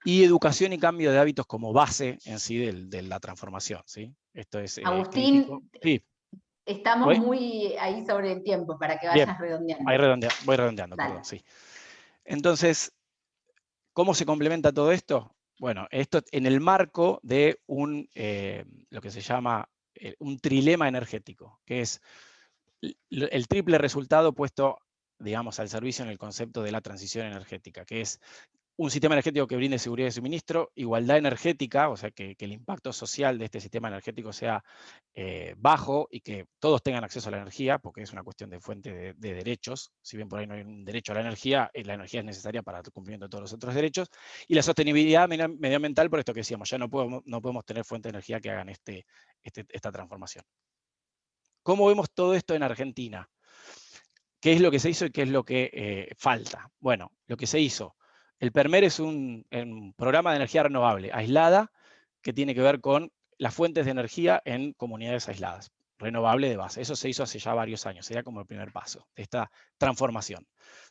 y educación y cambio de hábitos como base en sí de, la transformación. ¿sí? Esto es, eh, Agustín, estamos muy ahí sobre el tiempo para que vayas redondeando. Ahí voy redondeando, perdón, sí. Entonces, ¿cómo se complementa todo esto? Bueno, esto en el marco de un, eh, lo que se llama eh, un trilema energético, que es el triple resultado puesto, digamos, al servicio en el concepto de la transición energética, que es un sistema energético que brinde seguridad de suministro, igualdad energética, o sea, que, el impacto social de este sistema energético sea eh, bajo y que todos tengan acceso a la energía, porque es una cuestión de fuente de, derechos, si bien por ahí no hay un derecho a la energía, eh, la energía es necesaria para el cumplimiento de todos los otros derechos, y la sostenibilidad medioambiental, por esto que decíamos, ya no podemos, no podemos tener fuentes de energía que hagan este, este, esta transformación. ¿Cómo vemos todo esto en Argentina? ¿Qué es lo que se hizo y qué es lo que eh, falta? Bueno, lo que se hizo el PERMER es un, programa de energía renovable aislada que tiene que ver con las fuentes de energía en comunidades aisladas, renovable de base. Eso se hizo hace ya varios años, sería como el primer paso de esta transformación.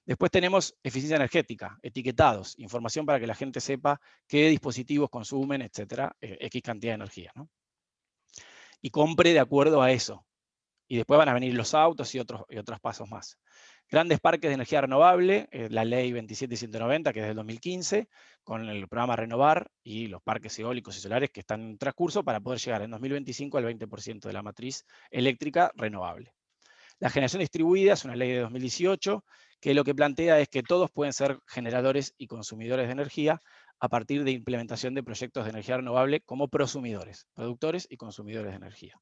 Después tenemos eficiencia energética, etiquetados, información para que la gente sepa qué dispositivos consumen, etcétera, eh, X cantidad de energía. Y compre de acuerdo a eso. Y después van a venir los autos y otros, y otros pasos más. Grandes parques de energía renovable, eh, la ley 27190, que es del 2015, con el programa Renovar y los parques eólicos y solares que están en transcurso para poder llegar en 2025 al 20% de la matriz eléctrica renovable. La generación distribuida es una ley de 2018 que lo que plantea es que todos pueden ser generadores y consumidores de energía a partir de implementación de proyectos de energía renovable como prosumidores, productores y consumidores de energía.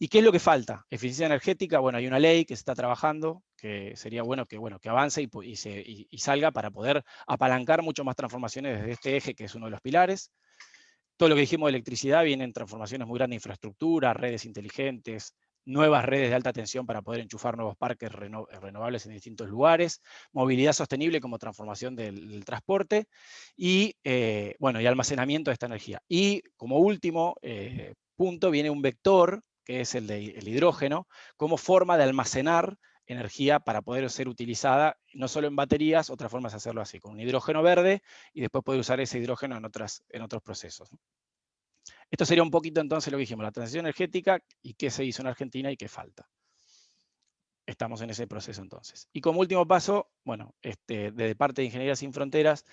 ¿Y qué es lo que falta? Eficiencia energética, bueno, hay una ley que se está trabajando, que sería bueno que, bueno, que avance y, salga para poder apalancar mucho más transformaciones desde este eje, que es uno de los pilares. Todo lo que dijimos de electricidad viene en transformaciones muy grandes de infraestructura, redes inteligentes, nuevas redes de alta tensión para poder enchufar nuevos parques renovables en distintos lugares, movilidad sostenible como transformación del, transporte y, eh, bueno, y almacenamiento de esta energía. Y como último eh, punto viene un vector que es el, hidrógeno, como forma de almacenar energía para poder ser utilizada no solo en baterías, otra forma es hacerlo así, con un hidrógeno verde y después poder usar ese hidrógeno en, otras, en otros procesos. Esto sería un poquito entonces lo que dijimos, la transición energética y qué se hizo en Argentina y qué falta. Estamos en ese proceso entonces. Y como último paso, bueno, este, desde parte de Ingeniería Sin Fronteras,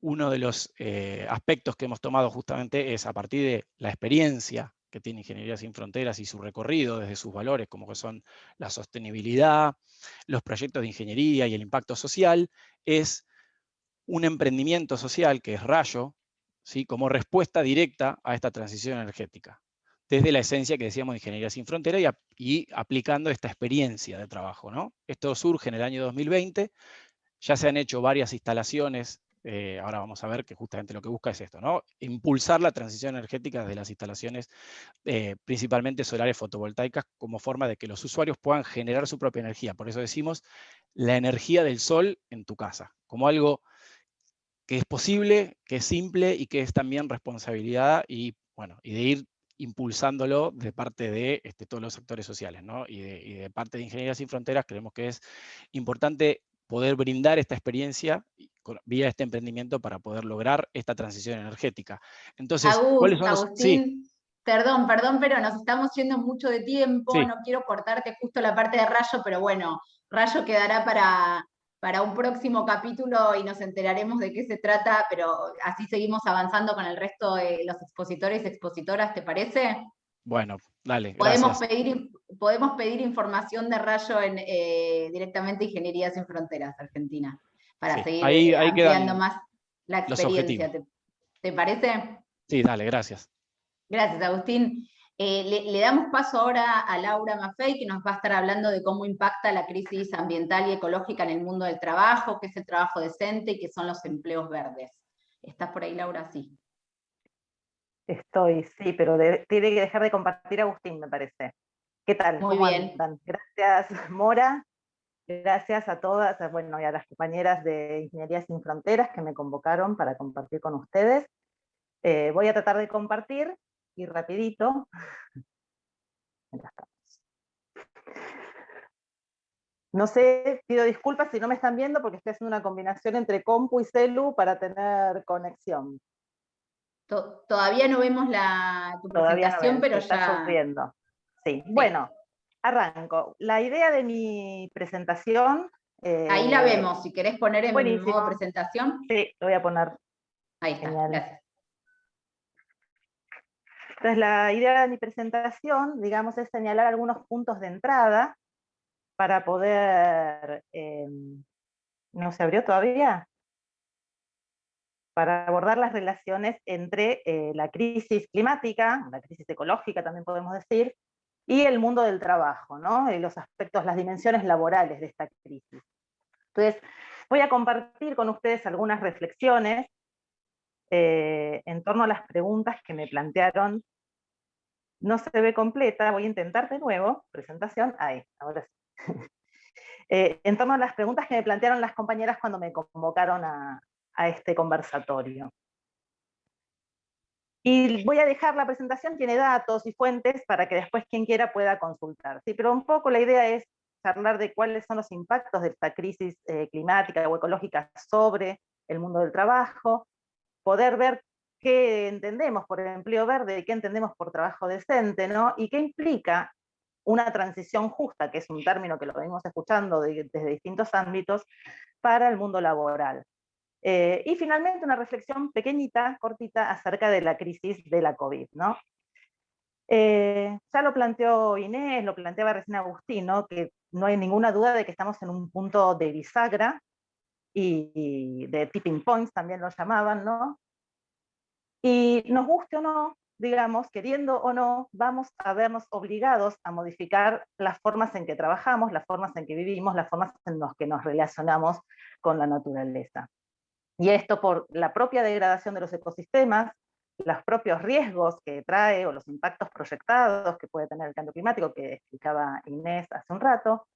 uno de los eh, aspectos que hemos tomado justamente es a partir de la experiencia que tiene Ingeniería Sin Fronteras y su recorrido desde sus valores, como que son la sostenibilidad, los proyectos de ingeniería y el impacto social, es un emprendimiento social que es Rayo, ¿sí? como respuesta directa a esta transición energética, desde la esencia que decíamos de Ingeniería Sin Fronteras y, y aplicando esta experiencia de trabajo. ¿no? Esto surge en el año 2020, ya se han hecho varias instalaciones eh, ahora vamos a ver que justamente lo que busca es esto, ¿no? Impulsar la transición energética de las instalaciones, eh, principalmente solares fotovoltaicas, como forma de que los usuarios puedan generar su propia energía. Por eso decimos la energía del sol en tu casa, como algo que es posible, que es simple y que es también responsabilidad y, bueno, y de ir impulsándolo de parte de este, todos los sectores sociales, ¿no? y, de, y de parte de Ingeniería Sin Fronteras creemos que es importante poder brindar esta experiencia vía este emprendimiento para poder lograr esta transición energética. Entonces, ¿cuáles son Agustín, Perdón, perdón, pero nos estamos yendo mucho de tiempo, no quiero cortarte justo la parte de Rayo, pero bueno, Rayo quedará para, para un próximo capítulo y nos enteraremos de qué se trata, pero así seguimos avanzando con el resto de los expositores y expositoras, ¿te parece? Bueno, dale. Podemos pedir, podemos pedir información de Rayo en eh, directamente Ingeniería Sin Fronteras, Argentina, para seguir ahí, más la experiencia. ¿Te, parece? Sí, dale, gracias. Gracias, Agustín. Eh, le, damos paso ahora a Laura Maffei, que nos va a estar hablando de cómo impacta la crisis ambiental y ecológica en el mundo del trabajo, qué es el trabajo decente y qué son los empleos verdes. ¿Estás por ahí, Laura? Sí. Estoy, sí, pero tiene que dejar de compartir Agustín, me parece. ¿Qué tal? Muy bien. Gracias, (laughs) Mora. Gracias a todas, bueno, y a las compañeras de Ingeniería Sin Fronteras que me convocaron para compartir con ustedes. Eh, voy a tratar de compartir, y rapidito. (laughs) No sé, pido disculpas si no me están viendo porque estoy haciendo una combinación entre compu y celu para tener conexión. Todavía no vemos la, tu presentación, pero ya... Sufriendo. Sí. bueno, arranco. La idea de mi presentación... Ahí la eh, vemos, si querés poner en modo presentación. Sí, lo voy a poner. Ahí está, gracias. Entonces la idea de mi presentación, digamos, es señalar algunos puntos de entrada para poder... Em, ¿No se abrió todavía? Para abordar las relaciones entre eh, la crisis climática, la crisis ecológica también podemos decir, y el mundo del trabajo, y los aspectos, las dimensiones laborales de esta crisis. Entonces, voy a compartir con ustedes algunas reflexiones eh, en torno a las preguntas que me plantearon. No se ve completa, voy a intentar de nuevo, presentación, ahí, ahora sí. (laughs) Eh, en torno a las preguntas que me plantearon las compañeras cuando me convocaron a, a este conversatorio. Y voy a dejar la presentación, tiene datos y fuentes para que después quien quiera pueda consultar. Pero un poco la idea es charlar de cuáles son los impactos de esta crisis eh, climática o ecológica sobre el mundo del trabajo, poder ver qué entendemos por empleo verde, qué entendemos por trabajo decente, ¿no? y qué implica una transición justa, que es un término que lo venimos escuchando desde distintos ámbitos, para el mundo laboral. Eh, y finalmente una reflexión pequeñita, cortita, acerca de la crisis de la COVID. ¿no? Eh, ya lo planteó Inés, lo planteaba recién Agustín, que no hay ninguna duda de que estamos en un punto de bisagra, y, de tipping points también lo llamaban, ¿no? Y nos guste o no, digamos, queriendo o no, vamos a vernos obligados a modificar las formas en que trabajamos, las formas en que vivimos, las formas en las que nos relacionamos con la naturaleza. Y esto por la propia degradación de los ecosistemas, los propios riesgos que trae o los impactos proyectados que puede tener el cambio climático, que explicaba Inés hace un rato,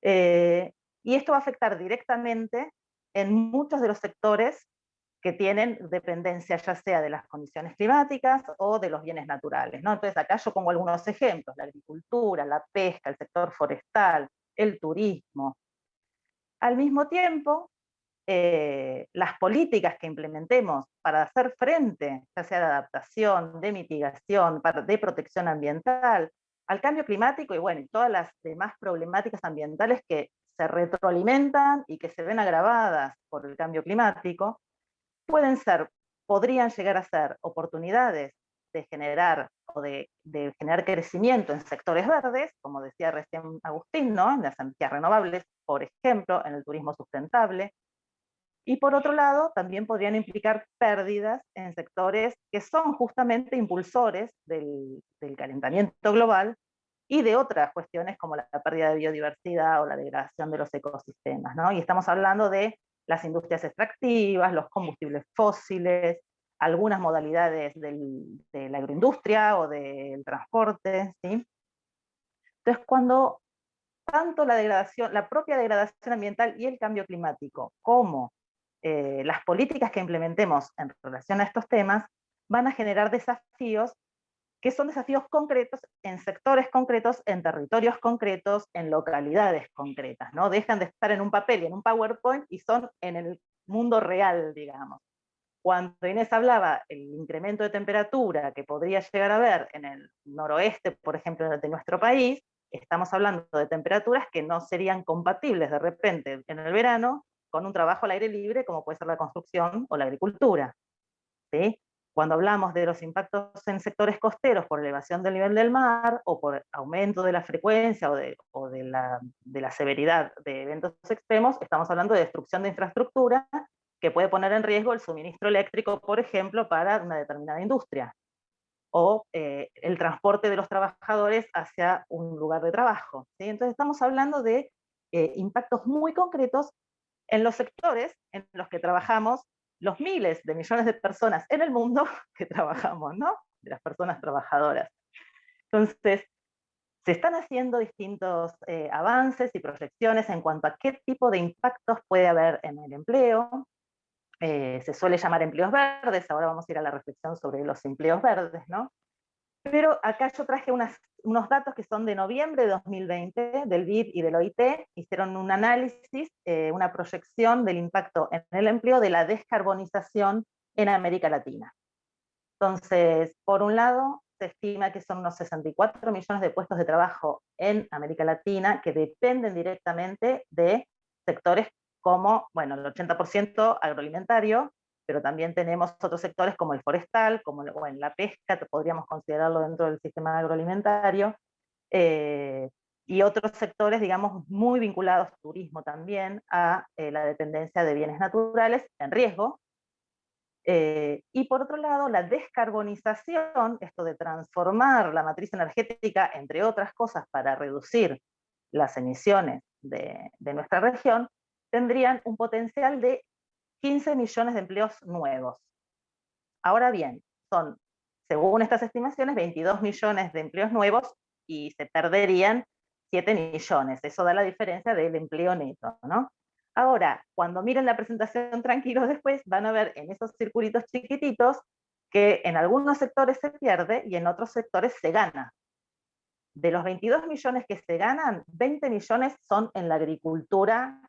eh, y esto va a afectar directamente en muchos de los sectores que tienen dependencia ya sea de las condiciones climáticas o de los bienes naturales. ¿no? Entonces acá yo pongo algunos ejemplos, la agricultura, la pesca, el sector forestal, el turismo. Al mismo tiempo, eh, las políticas que implementemos para hacer frente, ya sea de adaptación, de mitigación, de protección ambiental, al cambio climático y bueno, todas las demás problemáticas ambientales que se retroalimentan y que se ven agravadas por el cambio climático, pueden ser, podrían llegar a ser oportunidades de generar o de, de, generar crecimiento en sectores verdes, como decía recién Agustín, ¿no? en las energías renovables, por ejemplo, en el turismo sustentable, y por otro lado, también podrían implicar pérdidas en sectores que son justamente impulsores del, calentamiento global y de otras cuestiones como la, pérdida de biodiversidad o la degradación de los ecosistemas. ¿no? Y estamos hablando de las industrias extractivas, los combustibles fósiles, algunas modalidades de la agroindustria o del transporte. ¿sí? Entonces, cuando tanto la degradación, la propia degradación ambiental y el cambio climático, como eh, las políticas que implementemos en relación a estos temas van a generar desafíos que son desafíos concretos en sectores concretos, en territorios concretos, en localidades concretas, ¿no? Dejan de estar en un papel y en un PowerPoint y son en el mundo real, digamos. Cuando Inés hablaba el incremento de temperatura que podría llegar a haber en el noroeste, por ejemplo, de nuestro país, estamos hablando de temperaturas que no serían compatibles de repente en el verano con un trabajo al aire libre como puede ser la construcción o la agricultura. ¿sí? Cuando hablamos de los impactos en sectores costeros por elevación del nivel del mar o por aumento de la frecuencia o, de, o de, la, de la severidad de eventos extremos, estamos hablando de destrucción de infraestructura que puede poner en riesgo el suministro eléctrico, por ejemplo, para una determinada industria, o eh, el transporte de los trabajadores hacia un lugar de trabajo. ¿sí? Entonces estamos hablando de eh, impactos muy concretos en los sectores en los que trabajamos los miles de millones de personas en el mundo (laughs) que trabajamos, ¿no? De las personas trabajadoras. Entonces, se están haciendo distintos eh, avances y proyecciones en cuanto a qué tipo de impactos puede haber en el empleo. Eh, se suele llamar empleos verdes, ahora vamos a ir a la reflexión sobre los empleos verdes, ¿no? Pero acá yo traje unos datos que son de noviembre de 2020, del BID y del OIT, hicieron un análisis, eh, una proyección del impacto en el empleo de la descarbonización en América Latina. Entonces, por un lado, se estima que son unos 64 millones de puestos de trabajo en América Latina que dependen directamente de sectores como, bueno, el 80% agroalimentario, pero también tenemos otros sectores como el forestal, como en la pesca, podríamos considerarlo dentro del sistema agroalimentario, eh, y otros sectores, digamos, muy vinculados, turismo también, a eh, la dependencia de bienes naturales en riesgo. Eh, y por otro lado, la descarbonización, esto de transformar la matriz energética, entre otras cosas, para reducir las emisiones de nuestra región, tendrían un potencial de 15 millones de empleos nuevos. Ahora bien, son, según estas estimaciones, 22 millones de empleos nuevos y se perderían 7 millones. Eso da la diferencia del empleo neto, ¿no? Ahora, cuando miren la presentación tranquilos después, van a ver en esos circulitos chiquititos que en algunos sectores se pierde y en otros sectores se gana. De los 22 millones que se ganan, 20 millones son en la agricultura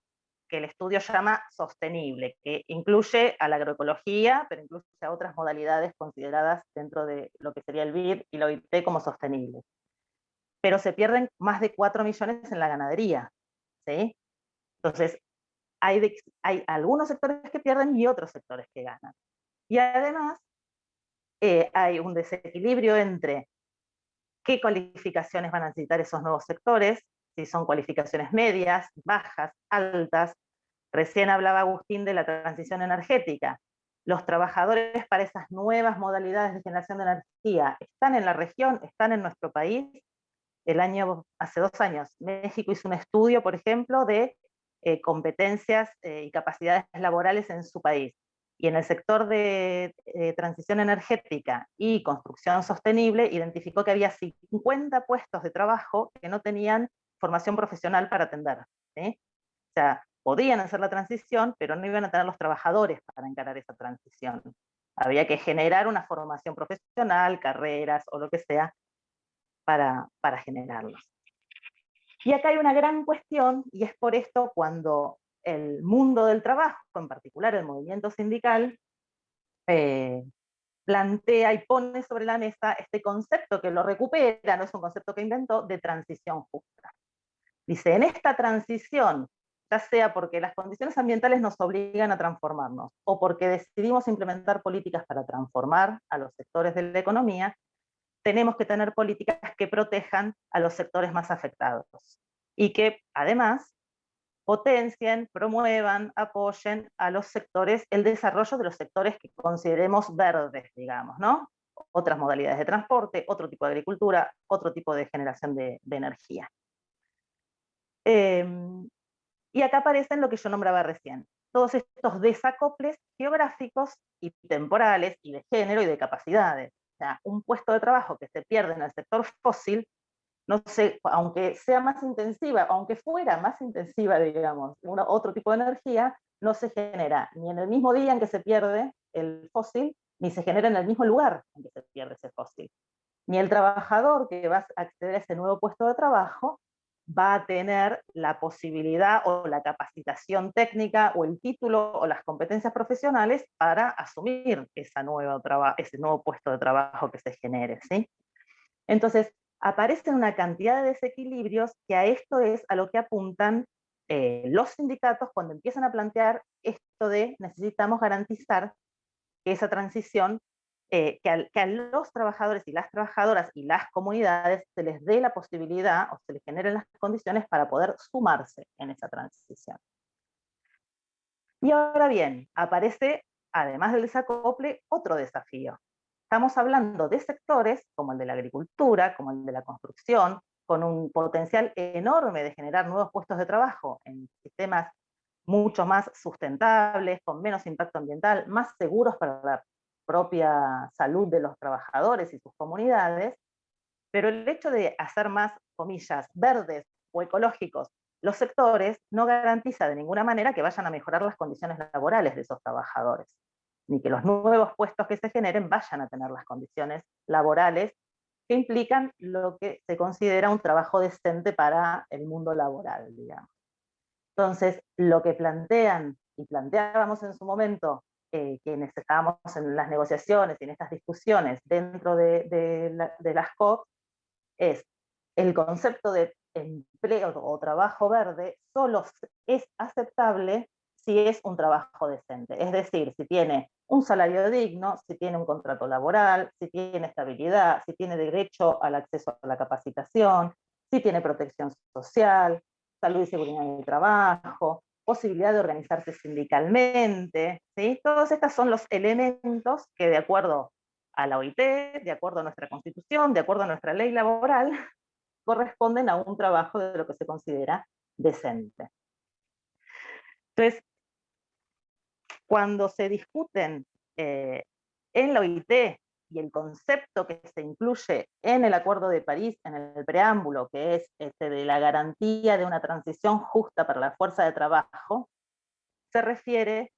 que el estudio llama sostenible, que incluye a la agroecología, pero incluye a otras modalidades consideradas dentro de lo que sería el BID y la OIT como sostenible. Pero se pierden más de 4 millones en la ganadería. ¿sí? Entonces, hay, hay algunos sectores que pierden y otros sectores que ganan. Y además, eh, hay un desequilibrio entre qué cualificaciones van a necesitar esos nuevos sectores, si son cualificaciones medias, bajas, altas. Recién hablaba Agustín de la transición energética. Los trabajadores para esas nuevas modalidades de generación de energía están en la región, están en nuestro país. El año, hace dos años, México hizo un estudio, por ejemplo, de eh, competencias eh, y capacidades laborales en su país. Y en el sector de eh, transición energética y construcción sostenible, identificó que había 50 puestos de trabajo que no tenían formación profesional para atender. O sea, podían hacer la transición, pero no iban a tener los trabajadores para encarar esa transición. Había que generar una formación profesional, carreras o lo que sea, para, para generarlos. Y acá hay una gran cuestión, y es por esto cuando el mundo del trabajo, en particular el movimiento sindical, eh, plantea y pone sobre la mesa este concepto que lo recupera, no es un concepto que inventó, de transición justa. Dice, en esta transición, ya sea porque las condiciones ambientales nos obligan a transformarnos, o porque decidimos implementar políticas para transformar a los sectores de la economía, tenemos que tener políticas que protejan a los sectores más afectados, y que además potencien, promuevan, apoyen a los sectores, el desarrollo de los sectores que consideremos verdes, digamos, ¿no? Otras modalidades de transporte, otro tipo de agricultura, otro tipo de generación de energía. Em, y acá aparecen lo que yo nombraba recién, todos estos desacoples geográficos y temporales, y de género y de capacidades. O sea, un puesto de trabajo que se pierde en el sector fósil, no sé, aunque sea más intensiva, aunque fuera más intensiva, digamos, otro tipo de energía, no se genera ni en el mismo día en que se pierde el fósil, ni se genera en el mismo lugar en que se pierde ese fósil. Ni el trabajador que va a acceder a ese nuevo puesto de trabajo va a tener la posibilidad o la capacitación técnica o el título o las competencias profesionales para asumir esa nueva ese nuevo puesto de trabajo que se genere. ¿sí? Entonces, aparecen una cantidad de desequilibrios que a esto es a lo que apuntan eh, los sindicatos cuando empiezan a plantear esto de necesitamos garantizar que esa transición eh, que, a, los trabajadores y las trabajadoras y las comunidades se les dé la posibilidad o se les generen las condiciones para poder sumarse en esa transición. Y ahora bien, aparece, además del desacople, otro desafío. Estamos hablando de sectores como el de la agricultura, como el de la construcción, con un potencial enorme de generar nuevos puestos de trabajo en sistemas mucho más sustentables, con menos impacto ambiental, más seguros para la propia salud de los trabajadores y sus comunidades, pero el hecho de hacer más, comillas, verdes o ecológicos los sectores no garantiza de ninguna manera que vayan a mejorar las condiciones laborales de esos trabajadores, ni que los nuevos puestos que se generen vayan a tener las condiciones laborales que implican lo que se considera un trabajo decente para el mundo laboral, digamos. Entonces, lo que plantean y planteábamos en su momento eh, quienes estábamos en las negociaciones y en estas discusiones dentro de, las COP, es el concepto de empleo o trabajo verde solo es aceptable si es un trabajo decente. Es decir, si tiene un salario digno, si tiene un contrato laboral, si tiene estabilidad, si tiene derecho al acceso a la capacitación, si tiene protección social, salud y seguridad en el trabajo, posibilidad de organizarse sindicalmente, ¿sí? Todos estos son los elementos que de acuerdo a la OIT, de acuerdo a nuestra constitución, de acuerdo a nuestra ley laboral, (laughs) corresponden a un trabajo de lo que se considera decente. Entonces, cuando se discuten eh, en la OIT y el concepto que se incluye en el Acuerdo de París, en el preámbulo, que es este de la garantía de una transición justa para la fuerza de trabajo, se refiere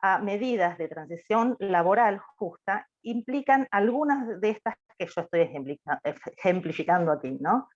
a medidas de transición laboral justa, implican algunas de estas que yo estoy ejemplificando aquí, ¿no?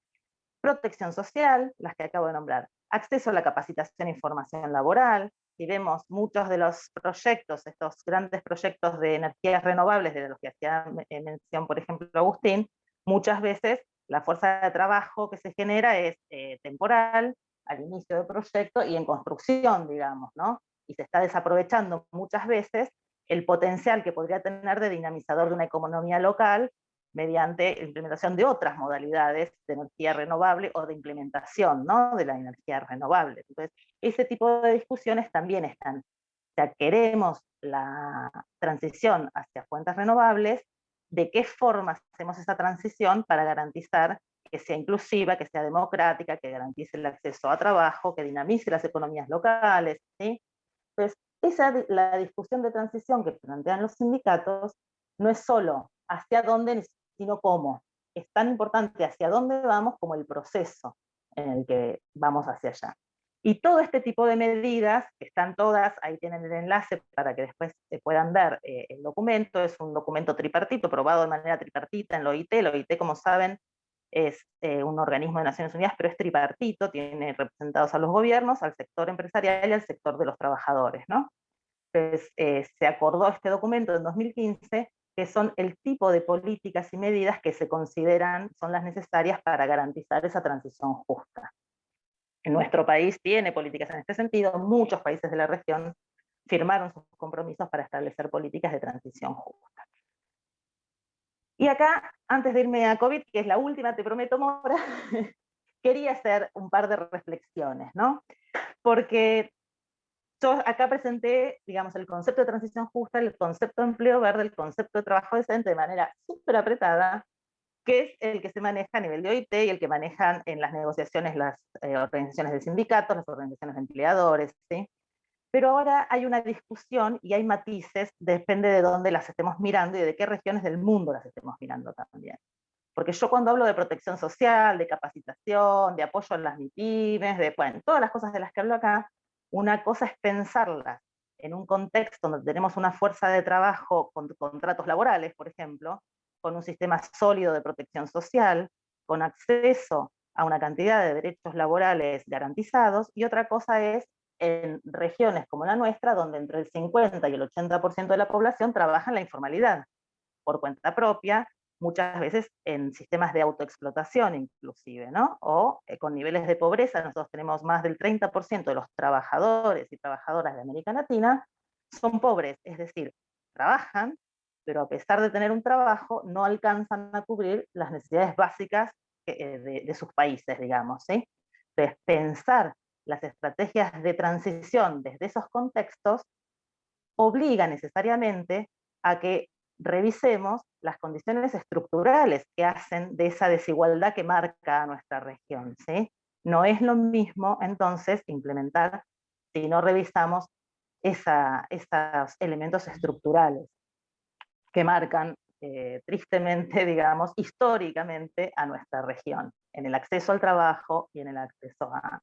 Protección social, las que acabo de nombrar, acceso a la capacitación y formación laboral, y vemos muchos de los proyectos, estos grandes proyectos de energías renovables, de los que hacía mención, por ejemplo, Agustín, muchas veces la fuerza de trabajo que se genera es eh, temporal, al inicio del proyecto y en construcción, digamos, ¿no? Y se está desaprovechando muchas veces el potencial que podría tener de dinamizador de una economía local mediante implementación de otras modalidades de energía renovable o de implementación ¿no? de la energía renovable. Entonces, ese tipo de discusiones también están. O sea, queremos la transición hacia fuentes renovables, ¿de qué forma hacemos esa transición para garantizar que sea inclusiva, que sea democrática, que garantice el acceso a trabajo, que dinamice las economías locales? ¿sí? Entonces, esa, la discusión de transición que plantean los sindicatos no es solo hacia dónde sino cómo. Es tan importante hacia dónde vamos como el proceso en el que vamos hacia allá. Y todo este tipo de medidas, que están todas, ahí tienen el enlace para que después se puedan ver eh, el documento, es un documento tripartito, probado de manera tripartita en la OIT, la OIT como saben es eh, un organismo de Naciones Unidas, pero es tripartito, tiene representados a los gobiernos, al sector empresarial y al sector de los trabajadores. ¿no? Entonces eh, se acordó este documento en 2015 que son el tipo de políticas y medidas que se consideran son las necesarias para garantizar esa transición justa. Nuestro país tiene políticas en este sentido, muchos países de la región firmaron sus compromisos para establecer políticas de transición justa. Y acá, antes de irme a COVID, que es la última, te prometo, Mora, (laughs) quería hacer un par de reflexiones, ¿no? Porque yo acá presenté, digamos, el concepto de transición justa, el concepto de empleo verde, el concepto de trabajo decente de manera súper apretada, que es el que se maneja a nivel de OIT y el que manejan en las negociaciones las eh, organizaciones de sindicatos, las organizaciones de empleadores, ¿sí? Pero ahora hay una discusión y hay matices, depende de dónde las estemos mirando y de qué regiones del mundo las estemos mirando también. Porque yo cuando hablo de protección social, de capacitación, de apoyo a las MIPIMES, de bueno, todas las cosas de las que hablo acá, una cosa es pensarlas en un contexto donde tenemos una fuerza de trabajo con contratos laborales, por ejemplo, con un sistema sólido de protección social, con acceso a una cantidad de derechos laborales garantizados, y otra cosa es en regiones como la nuestra, donde entre el 50 y el 80% de la población trabaja en la informalidad, por cuenta propia, muchas veces en sistemas de autoexplotación inclusive, ¿no? O eh, con niveles de pobreza, nosotros tenemos más del 30% de los trabajadores y trabajadoras de América Latina son pobres, es decir, trabajan, pero a pesar de tener un trabajo, no alcanzan a cubrir las necesidades básicas eh, de, de, sus países, digamos, ¿sí? Entonces, pensar las estrategias de transición desde esos contextos obliga necesariamente a que revisemos las condiciones estructurales que hacen de esa desigualdad que marca a nuestra región. No es lo mismo entonces implementar si no revisamos esos elementos estructurales que marcan eh, tristemente, (laughs) digamos, históricamente a nuestra región, en el acceso al trabajo y en el acceso a,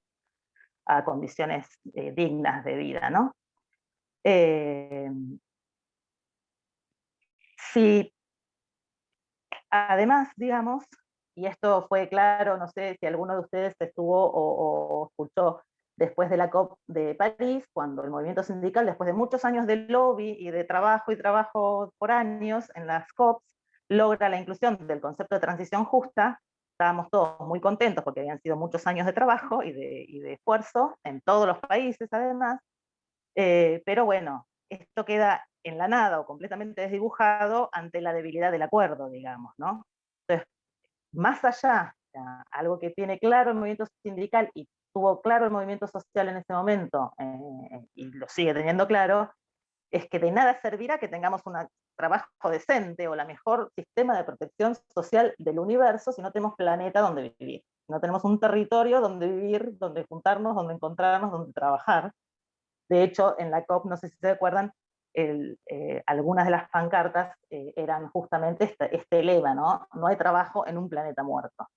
condiciones eh, dignas de vida. ¿no? Eh, si además, digamos, y esto fue claro, no sé si alguno de ustedes estuvo o, escuchó después de la COP de París, cuando el movimiento sindical, después de muchos años de lobby y de trabajo y trabajo por años en las COPs, logra la inclusión del concepto de transición justa, estábamos todos muy contentos porque habían sido muchos años de trabajo y de, esfuerzo en todos los países además, eh, pero bueno, esto queda en la nada o completamente desdibujado ante la debilidad del acuerdo, digamos, ¿no? Entonces, más allá, algo que tiene claro el movimiento sindical y tuvo claro el movimiento social en ese momento, eh, y lo sigue teniendo claro, es que de nada servirá que tengamos un trabajo decente o la mejor sistema de protección social del universo si no tenemos planeta donde vivir, no tenemos un territorio donde vivir, donde juntarnos, donde encontrarnos, donde trabajar. De hecho, en la COP, no sé si se acuerdan, eh, algunas de las pancartas eh, eran justamente este, este, lema, ¿no? No hay trabajo en un planeta muerto.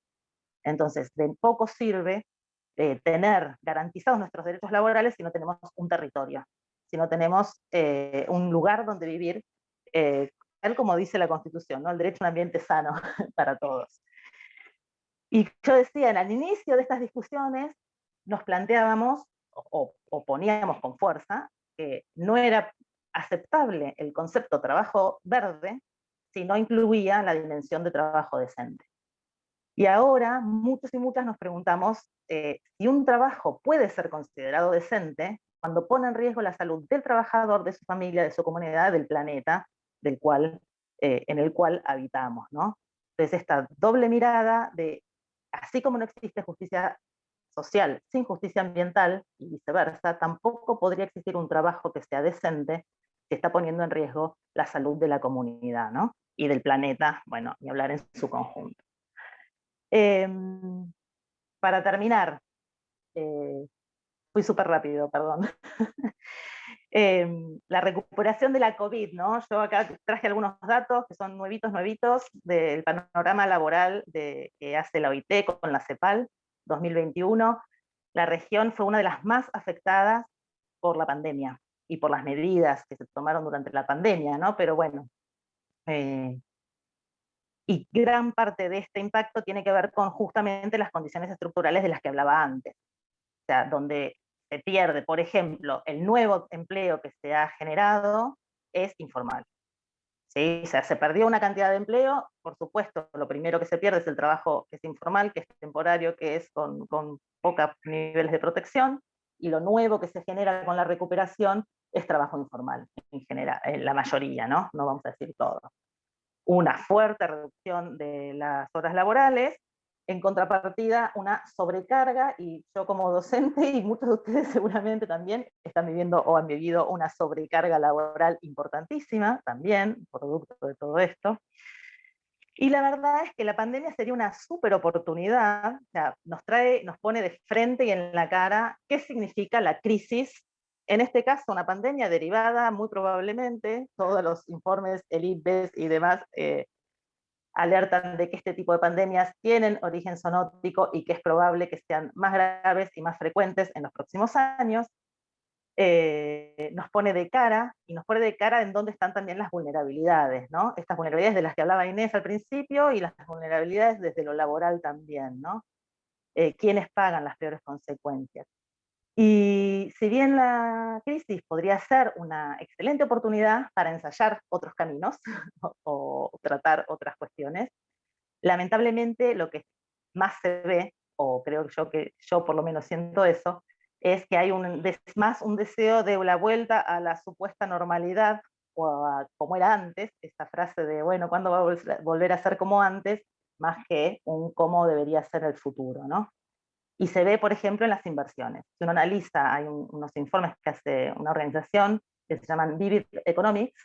Entonces, de poco sirve eh, tener garantizados nuestros derechos laborales si no tenemos un territorio, si no tenemos un lugar donde vivir, tal como dice la Constitución, ¿no? el derecho a un ambiente sano (laughs) para todos. Y yo decía, al inicio de estas discusiones nos planteábamos, o, o poníamos con fuerza, que no era aceptable el concepto trabajo verde si no incluía la dimensión de trabajo decente. Y ahora muchos y muchas nos preguntamos eh, si un trabajo puede ser considerado decente cuando pone en riesgo la salud del trabajador, de su familia, de su comunidad, del planeta del cual, eh, en el cual habitamos. ¿no? Entonces esta doble mirada de, así como no existe justicia social sin justicia ambiental y viceversa, tampoco podría existir un trabajo que sea decente que está poniendo en riesgo la salud de la comunidad ¿no? y del planeta, bueno, y hablar en su conjunto. Em, para terminar, eh, fui súper rápido, perdón. (laughs) Em, la recuperación de la COVID, ¿no? Yo acá traje algunos datos que son nuevitos, nuevitos, del panorama laboral de, que hace la OIT con la CEPAL 2021. La región fue una de las más afectadas por la pandemia y por las medidas que se tomaron durante la pandemia, ¿no? Pero bueno, eh, y gran parte de este impacto tiene que ver con justamente las condiciones estructurales de las que hablaba antes. O sea, donde se pierde, por ejemplo, el nuevo empleo que se ha generado es informal. Se perdió una cantidad de empleo, por supuesto, lo primero que se pierde es el trabajo que es informal, que es temporario, que es con, con pocos niveles de protección, y lo nuevo que se genera con la recuperación es trabajo informal, en general, en la mayoría, ¿no? No vamos a decir todo. Una fuerte reducción de las horas laborales, en contrapartida una sobrecarga, y yo como docente, y muchos de ustedes (laughs) seguramente también, están viviendo o han vivido una sobrecarga laboral importantísima, también, producto de todo esto. Y la verdad es que la pandemia sería una súper oportunidad, nos, trae, nos pone de frente y en la cara qué significa la crisis en este caso, una pandemia derivada, muy probablemente, todos los informes, el IPBES y demás, eh, alertan de que este tipo de pandemias tienen origen zoonótico y que es probable que sean más graves y más frecuentes en los próximos años, eh, nos pone de cara, y nos pone de cara en dónde están también las vulnerabilidades, ¿no? Estas vulnerabilidades de las que hablaba Inés al principio, y las vulnerabilidades desde lo laboral también, ¿no? Eh, ¿Quiénes pagan las peores consecuencias? Y si bien la crisis podría ser una excelente oportunidad para ensayar otros caminos (laughs) o, tratar otras cuestiones, lamentablemente lo que más se ve, o creo yo que yo por lo menos siento eso, es que hay un, más un deseo de la vuelta a la supuesta normalidad, o a como era antes, esa frase de, bueno, ¿cuándo va a volver a ser como antes? Más que un cómo debería ser el futuro, ¿no? Y se ve, por ejemplo, en las inversiones. Si uno analiza, hay unos informes que hace una organización que se llaman Vivid Economics,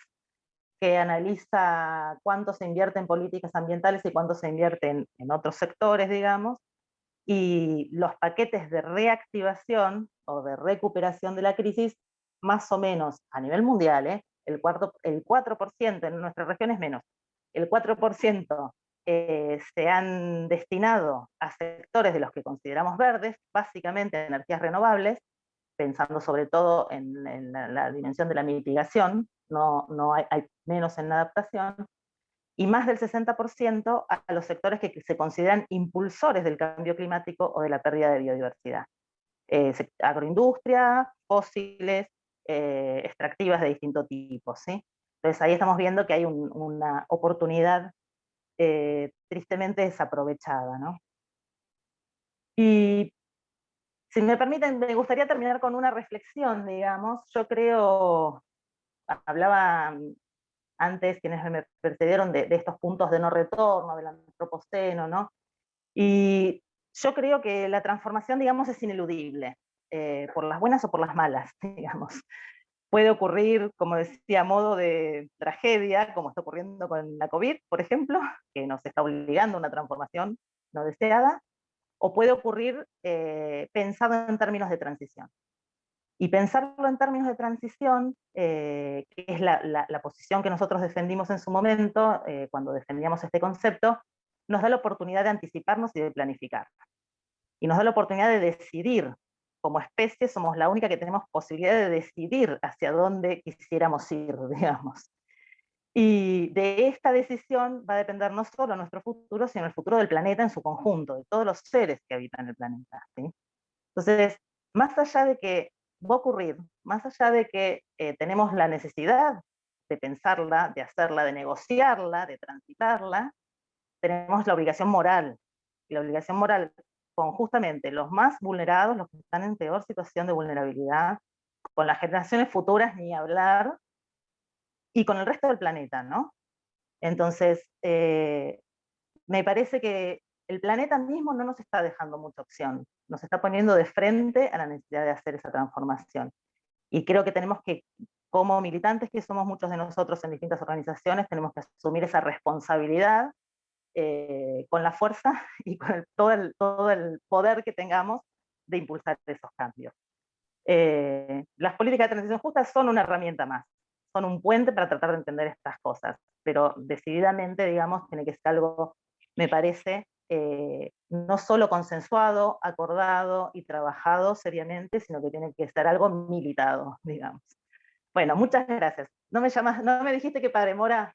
que analiza cuánto se invierte en políticas ambientales y cuánto se invierte en, otros sectores, digamos, y los paquetes de reactivación o de recuperación de la crisis, más o menos a nivel mundial, ¿eh? el, cuarto, el 4% en nuestra región es menos, el 4% eh, se han destinado a sectores de los que consideramos verdes, básicamente energías renovables, pensando sobre todo en, la, dimensión de la mitigación, no, hay, menos en la adaptación, y más del 60% a los sectores que se consideran impulsores del cambio climático o de la pérdida de biodiversidad. Eh, agroindustria, fósiles, eh, extractivas de distinto tipo. ¿sí? Entonces ahí estamos viendo que hay una oportunidad eh, tristemente desaprovechada. ¿no? Y si me permiten, me gustaría terminar con una reflexión, digamos. Yo creo hablaba antes quienes me precedieron de, estos puntos de no retorno, del antropoceno, ¿no? Y yo creo que la transformación, digamos, es ineludible, eh, por las buenas o por las malas, (laughs) digamos. Puede ocurrir, como decía, a modo de tragedia, como está ocurriendo con la COVID, por ejemplo, (laughs) que nos está obligando a una transformación no deseada, o puede ocurrir eh, pensado en términos de transición. Y pensarlo en términos de transición, eh, que es la, posición que nosotros defendimos en su momento, eh, cuando defendíamos este concepto, nos da la oportunidad de anticiparnos y de planificar. Y nos da la oportunidad de decidir. Como especie somos la única que tenemos posibilidad de decidir hacia dónde quisiéramos ir, (laughs) digamos. Y de esta decisión va a depender no solo nuestro futuro, sino el futuro del planeta en su conjunto, de todos los seres que habitan el planeta. Entonces, más allá de que va a ocurrir, más allá de que eh, tenemos la necesidad de pensarla, de hacerla, de negociarla, de transitarla, tenemos la obligación moral. Y la obligación moral con justamente los más vulnerados, los que están en peor situación de vulnerabilidad, con las generaciones futuras ni hablar, y con el resto del planeta, ¿no? Entonces, eh, me parece que el planeta mismo no nos está dejando mucha opción nos está poniendo de frente a la necesidad de hacer esa transformación. Y creo que tenemos que, como militantes que somos muchos de nosotros en distintas organizaciones, tenemos que asumir esa responsabilidad eh, con la fuerza (laughs) y con todo, el, todo el poder que tengamos de impulsar esos cambios. Eh, las políticas de transición justa son una herramienta más, son un puente para tratar de entender estas cosas, pero decididamente, digamos, tiene que ser algo, me parece, eh, no solo consensuado, acordado y trabajado seriamente, sino que tiene que estar algo militado, (laughs) digamos. Bueno, muchas gracias. No me llamas, no me dijiste que Padre Mora...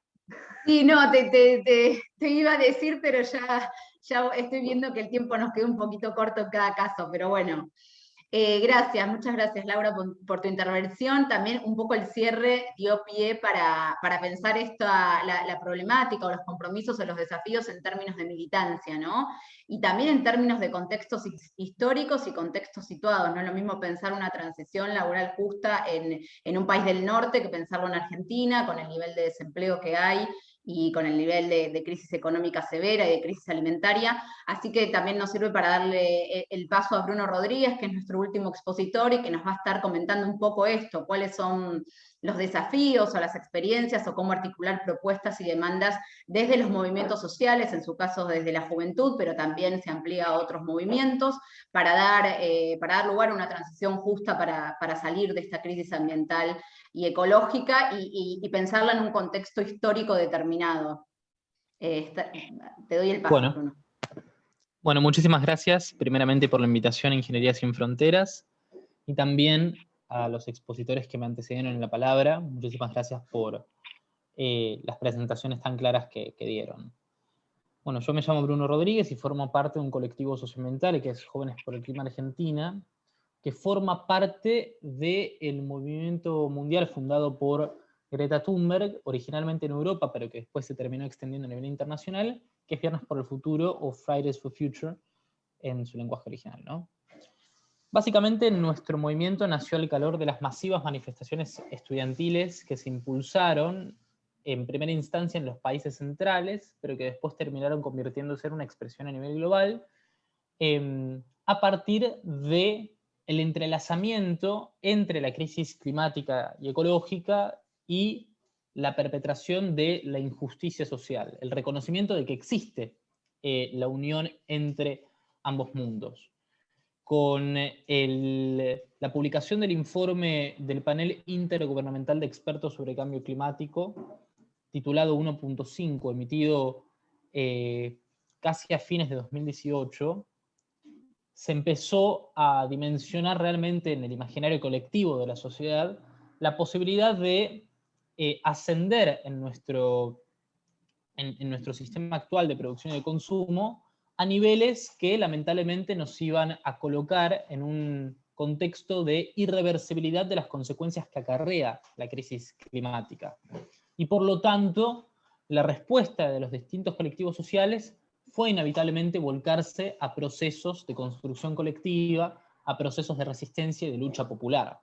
Sí, no, te, te, iba a decir, pero ya, ya estoy viendo que el tiempo nos quedó un poquito corto en cada caso, pero bueno, eh, gracias, muchas gracias Laura por, tu intervención. También un poco el cierre dio pie para, pensar esta, la, problemática o los compromisos o los desafíos en términos de militancia, ¿no? Y también en términos de contextos históricos y contextos situados. No es lo mismo pensar una transición laboral justa en, en un país del norte que pensarlo en Argentina, con el nivel de desempleo que hay, y con el nivel de, crisis económica severa y de crisis alimentaria. Así que también nos sirve para darle eh, el paso a Bruno Rodríguez, que es nuestro último expositor y que nos va a estar comentando un poco esto, cuáles son los desafíos o las experiencias o cómo articular propuestas y demandas desde los movimientos sociales, en su caso desde la juventud, pero también se amplía a otros movimientos, para dar, eh, para dar lugar a una transición justa para, para salir de esta crisis ambiental y ecológica y, pensarla en un contexto histórico determinado. Eh, te doy el paso, bueno. Bueno, muchísimas gracias, primeramente por la invitación a Ingeniería Sin Fronteras, y también a los expositores que me antecedieron en la palabra. Muchísimas gracias por eh, las presentaciones tan claras que, que, dieron. Bueno, yo me llamo Bruno Rodríguez y formo parte de un colectivo socioambiental que es Jóvenes por el Clima Argentina, que forma parte del movimiento mundial fundado por Greta Thunberg, originalmente en Europa, pero que después se terminó extendiendo a nivel internacional, que es Viernes por el Futuro o Fridays for Future en su lenguaje original. ¿no? Básicamente nuestro movimiento nació al calor de las masivas manifestaciones estudiantiles que se impulsaron en primera instancia en los países centrales, pero que después terminaron convirtiéndose en una expresión a nivel global, em, a partir de el entrelazamiento entre la crisis climática y ecológica y la perpetración de la injusticia social, el reconocimiento de que existe eh, la unión entre ambos mundos. Con la publicación del informe del panel intergubernamental de expertos sobre cambio climático, titulado 1.5, emitido eh, casi a fines de 2018, se empezó a dimensionar realmente en el imaginario colectivo de la sociedad la posibilidad de eh, ascender en nuestro, en, nuestro sistema actual de producción y de consumo a niveles que lamentablemente nos iban a colocar en un contexto de irreversibilidad de las consecuencias que acarrea la crisis climática. Y por lo tanto, la respuesta de los distintos colectivos sociales fue inevitablemente volcarse a procesos de construcción colectiva, a procesos de resistencia y de lucha popular.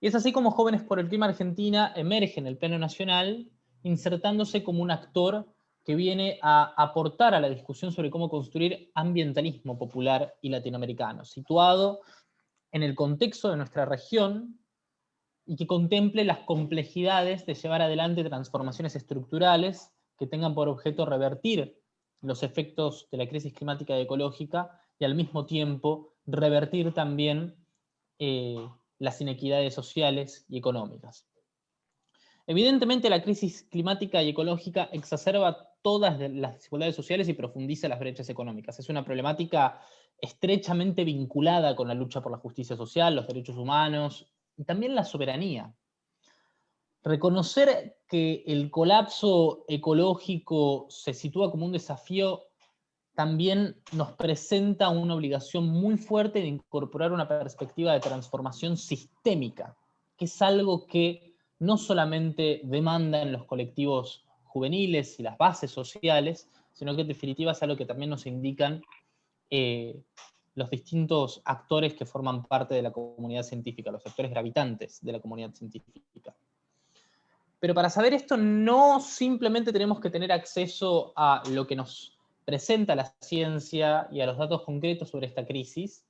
Y es así como Jóvenes por el Clima Argentina emerge en el plano nacional, insertándose como un actor que viene a aportar a la discusión sobre cómo construir ambientalismo popular y latinoamericano, situado en el contexto de nuestra región y que contemple las complejidades de llevar adelante transformaciones estructurales que tengan por objeto revertir los efectos de la crisis climática y ecológica y al mismo tiempo revertir también eh, las inequidades sociales y económicas. Evidentemente la crisis climática y ecológica exacerba todas las desigualdades sociales y profundiza las brechas económicas. Es una problemática estrechamente vinculada con la lucha por la justicia social, los derechos humanos y también la soberanía. Reconocer que el colapso ecológico se sitúa como un desafío también nos presenta una obligación muy fuerte de incorporar una perspectiva de transformación sistémica, que es algo que no solamente demandan los colectivos juveniles y las bases sociales, sino que en definitiva es algo que también nos indican eh, los distintos actores que forman parte de la comunidad científica, los actores gravitantes de la comunidad científica. Pero para saber esto no simplemente tenemos que tener acceso a lo que nos presenta la ciencia y a los datos concretos sobre esta crisis,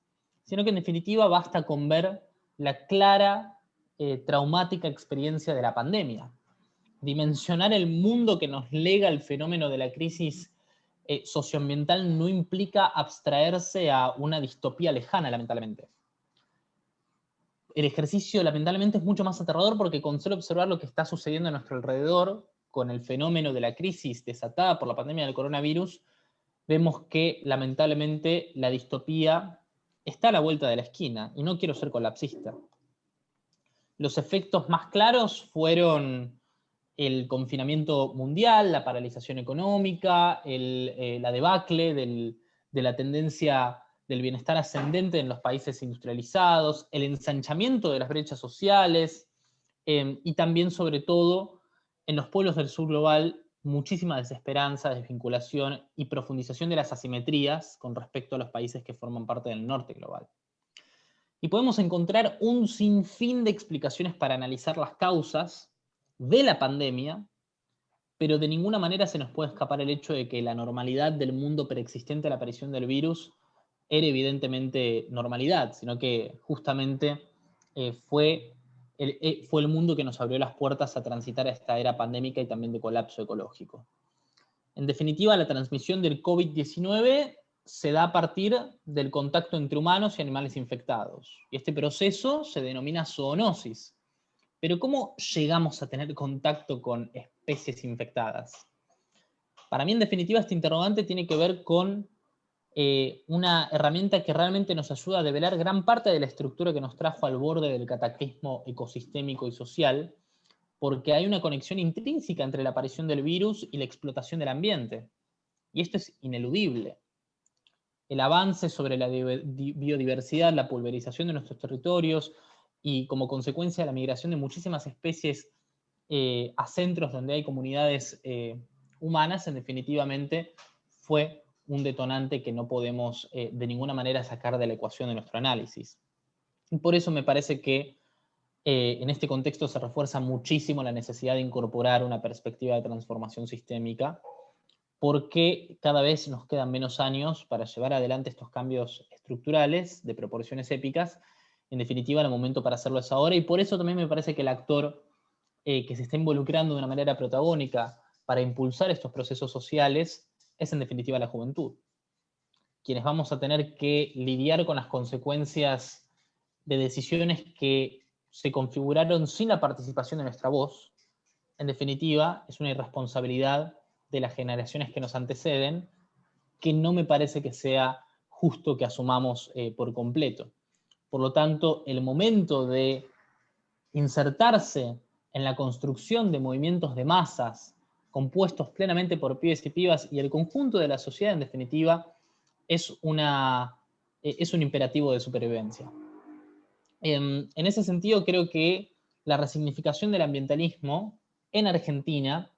sino que en definitiva basta con ver la clara, eh, traumática experiencia de la pandemia. Dimensionar el mundo que nos lega el fenómeno de la crisis eh, socioambiental no implica abstraerse a una distopía lejana, lamentablemente. El ejercicio, lamentablemente, es mucho más aterrador porque con solo observar lo que está sucediendo a nuestro alrededor, con el fenómeno de la crisis desatada por la pandemia del coronavirus, vemos que lamentablemente la distopía está a la vuelta de la esquina, y no quiero ser colapsista. Los efectos más claros fueron el confinamiento mundial, la paralización económica, eh, la debacle de la tendencia del bienestar ascendente en los países industrializados, el ensanchamiento de las brechas sociales, eh, y también sobre todo en los pueblos del sur global muchísima desesperanza, desvinculación y profundización de las asimetrías con respecto a los países que forman parte del norte global. Y podemos encontrar un sinfín de explicaciones para analizar las causas de la pandemia, pero de ninguna manera se nos puede escapar el hecho de que la normalidad del mundo preexistente a la aparición del virus era evidentemente normalidad, sino que justamente eh, fue eh, fue el mundo que nos abrió las puertas a transitar a esta era pandémica y también de colapso ecológico. En definitiva, la transmisión del COVID-19 se da a partir del contacto entre humanos y animales infectados. Y este proceso se denomina zoonosis. Pero ¿cómo llegamos a tener contacto con especies infectadas? Para mí, en definitiva, este interrogante tiene que ver con eh, una herramienta que realmente nos ayuda a develar gran parte de la estructura que nos trajo al borde del cataclismo ecosistémico y social, porque hay una conexión intrínseca entre la aparición del virus y la explotación del ambiente. Y esto es ineludible. El avance sobre la biodiversidad, la pulverización de nuestros territorios y como consecuencia la migración de muchísimas especies eh, a centros donde hay comunidades eh, humanas, en definitivamente fue un detonante que no podemos eh, de ninguna manera sacar de la ecuación de nuestro análisis. Y por eso me parece que eh, en este contexto se refuerza muchísimo la necesidad de incorporar una perspectiva de transformación sistémica, porque cada vez nos quedan menos años para llevar adelante estos cambios estructurales de proporciones épicas. En definitiva, el momento para hacerlo es ahora, y por eso también me parece que el actor eh, que se está involucrando de una manera protagónica para impulsar estos procesos sociales es en definitiva la juventud. Quienes vamos a tener que lidiar con las consecuencias de decisiones que se configuraron sin la participación de nuestra voz, en definitiva, es una irresponsabilidad de las generaciones que nos anteceden, que no me parece que sea justo que asumamos eh, por completo. Por lo tanto, el momento de insertarse en la construcción de movimientos de masas compuestos plenamente por pibes y pibas y el conjunto de la sociedad, en definitiva, es, una, eh, es un imperativo de supervivencia. En, en ese sentido, creo que la resignificación del ambientalismo en Argentina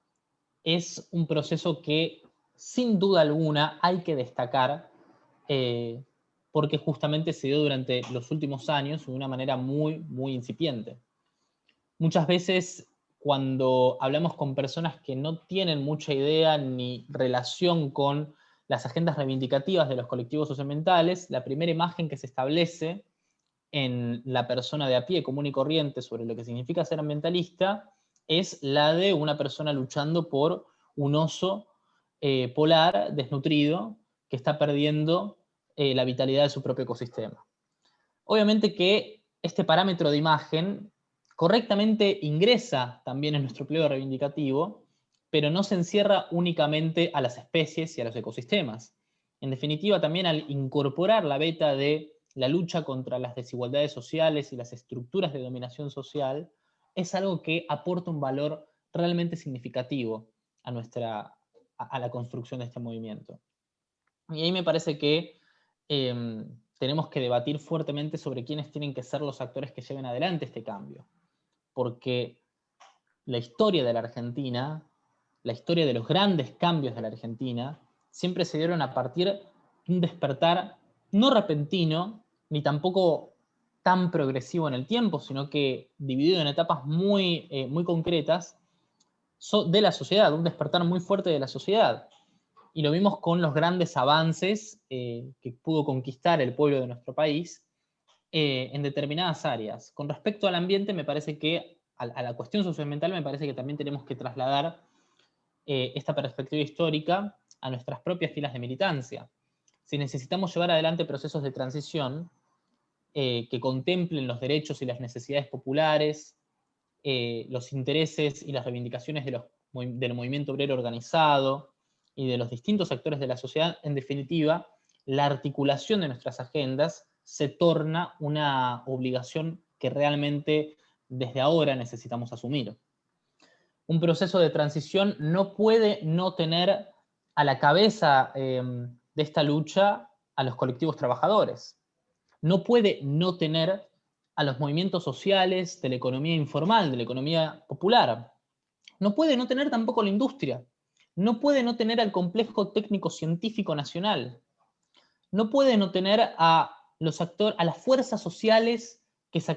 es un proceso que, sin duda alguna, hay que destacar eh, porque justamente se dio durante los últimos años de una manera muy, muy incipiente. muchas veces cuando hablamos con personas que no tienen mucha idea ni relación con las agendas reivindicativas de los colectivos socioambientales, la primera imagen que se establece en la persona de a pie común y corriente sobre lo que significa ser ambientalista es la de una persona luchando por un oso eh, polar desnutrido que está perdiendo eh, la vitalidad de su propio ecosistema. Obviamente que este parámetro de imagen correctamente ingresa también en nuestro pliego reivindicativo, pero no se encierra únicamente a las especies y a los ecosistemas. En definitiva, también al incorporar la beta de la lucha contra las desigualdades sociales y las estructuras de dominación social, es algo que aporta un valor realmente significativo a, nuestra, a, la construcción de este movimiento. Y ahí me parece que em, tenemos que debatir fuertemente sobre quiénes tienen que ser los actores que lleven adelante este cambio porque la historia de la Argentina, la historia de los grandes cambios de la Argentina, siempre se dieron a partir de un despertar no repentino, ni tampoco tan progresivo en el tiempo, sino que dividido en etapas muy, eh, muy concretas de la sociedad, un despertar muy fuerte de la sociedad. Y lo vimos con los grandes avances eh, que pudo conquistar el pueblo de nuestro país, eh, en determinadas áreas. Con respecto al ambiente, me parece que, a, la cuestión socioambiental, me parece que también tenemos que trasladar eh, esta perspectiva histórica a nuestras propias filas de militancia. Si necesitamos llevar adelante procesos de transición eh, que contemplen los derechos y las necesidades populares, los intereses y las reivindicaciones de los, del movimiento obrero organizado y de los distintos actores de la sociedad, en definitiva, la articulación de nuestras agendas se torna una obligación que realmente desde ahora necesitamos asumir. Un proceso de transición no puede no tener a la cabeza em, de esta lucha a los colectivos trabajadores. No puede no tener a los movimientos sociales de la economía informal, de la economía popular. No puede no tener tampoco la industria. No puede no tener al complejo técnico científico nacional. No puede no tener a a las fuerzas sociales que se,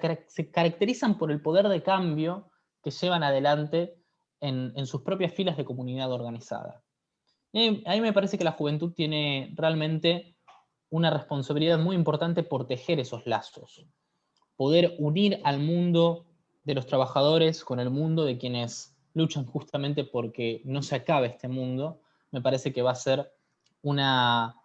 caracterizan por el poder de cambio que llevan adelante en, sus propias filas de comunidad organizada. a mí me parece que la juventud tiene realmente una responsabilidad muy importante por tejer esos lazos, poder unir al mundo de los trabajadores con el mundo de quienes luchan justamente porque no se acabe este mundo, me parece que va a ser una,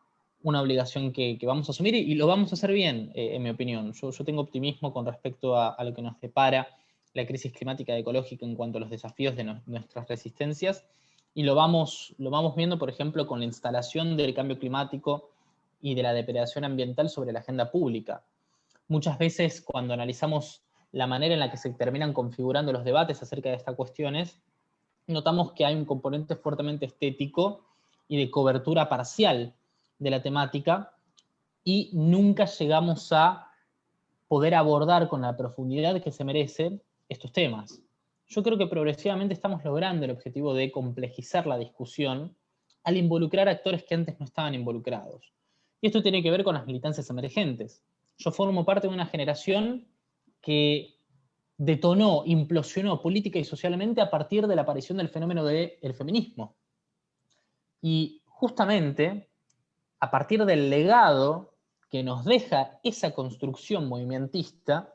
una obligación que, vamos a asumir y, lo vamos a hacer bien, eh, en mi opinión. Yo, tengo optimismo con respecto a, lo que nos depara la crisis climática y ecológica en cuanto a los desafíos de nuestras resistencias, y lo vamos, lo vamos viendo, por ejemplo, con la instalación del cambio climático y de la depredación ambiental sobre la agenda pública. Muchas veces cuando analizamos la manera en la que se terminan configurando los debates acerca de estas cuestiones, notamos que hay un componente fuertemente estético y de cobertura parcial de la temática y nunca llegamos a poder abordar con la profundidad que se merecen estos temas. Yo creo que progresivamente estamos logrando el objetivo de complejizar la discusión al involucrar actores que antes no estaban involucrados. Y esto tiene que ver con las militancias emergentes. Yo formo parte de una generación que detonó, implosionó política y socialmente a partir de la aparición del fenómeno del feminismo. Y justamente a partir del legado que nos deja esa construcción movimentista,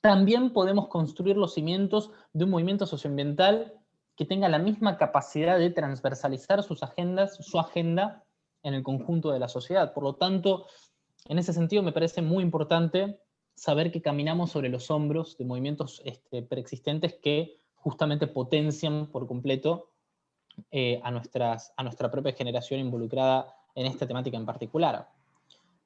también podemos construir los cimientos de un movimiento socioambiental que tenga la misma capacidad de transversalizar sus agendas, su agenda en el conjunto de la sociedad. Por lo tanto, en ese sentido me parece muy importante saber que caminamos sobre los hombros de movimientos este, preexistentes que justamente potencian por completo eh, a, nuestra propia generación involucrada en esta temática en particular.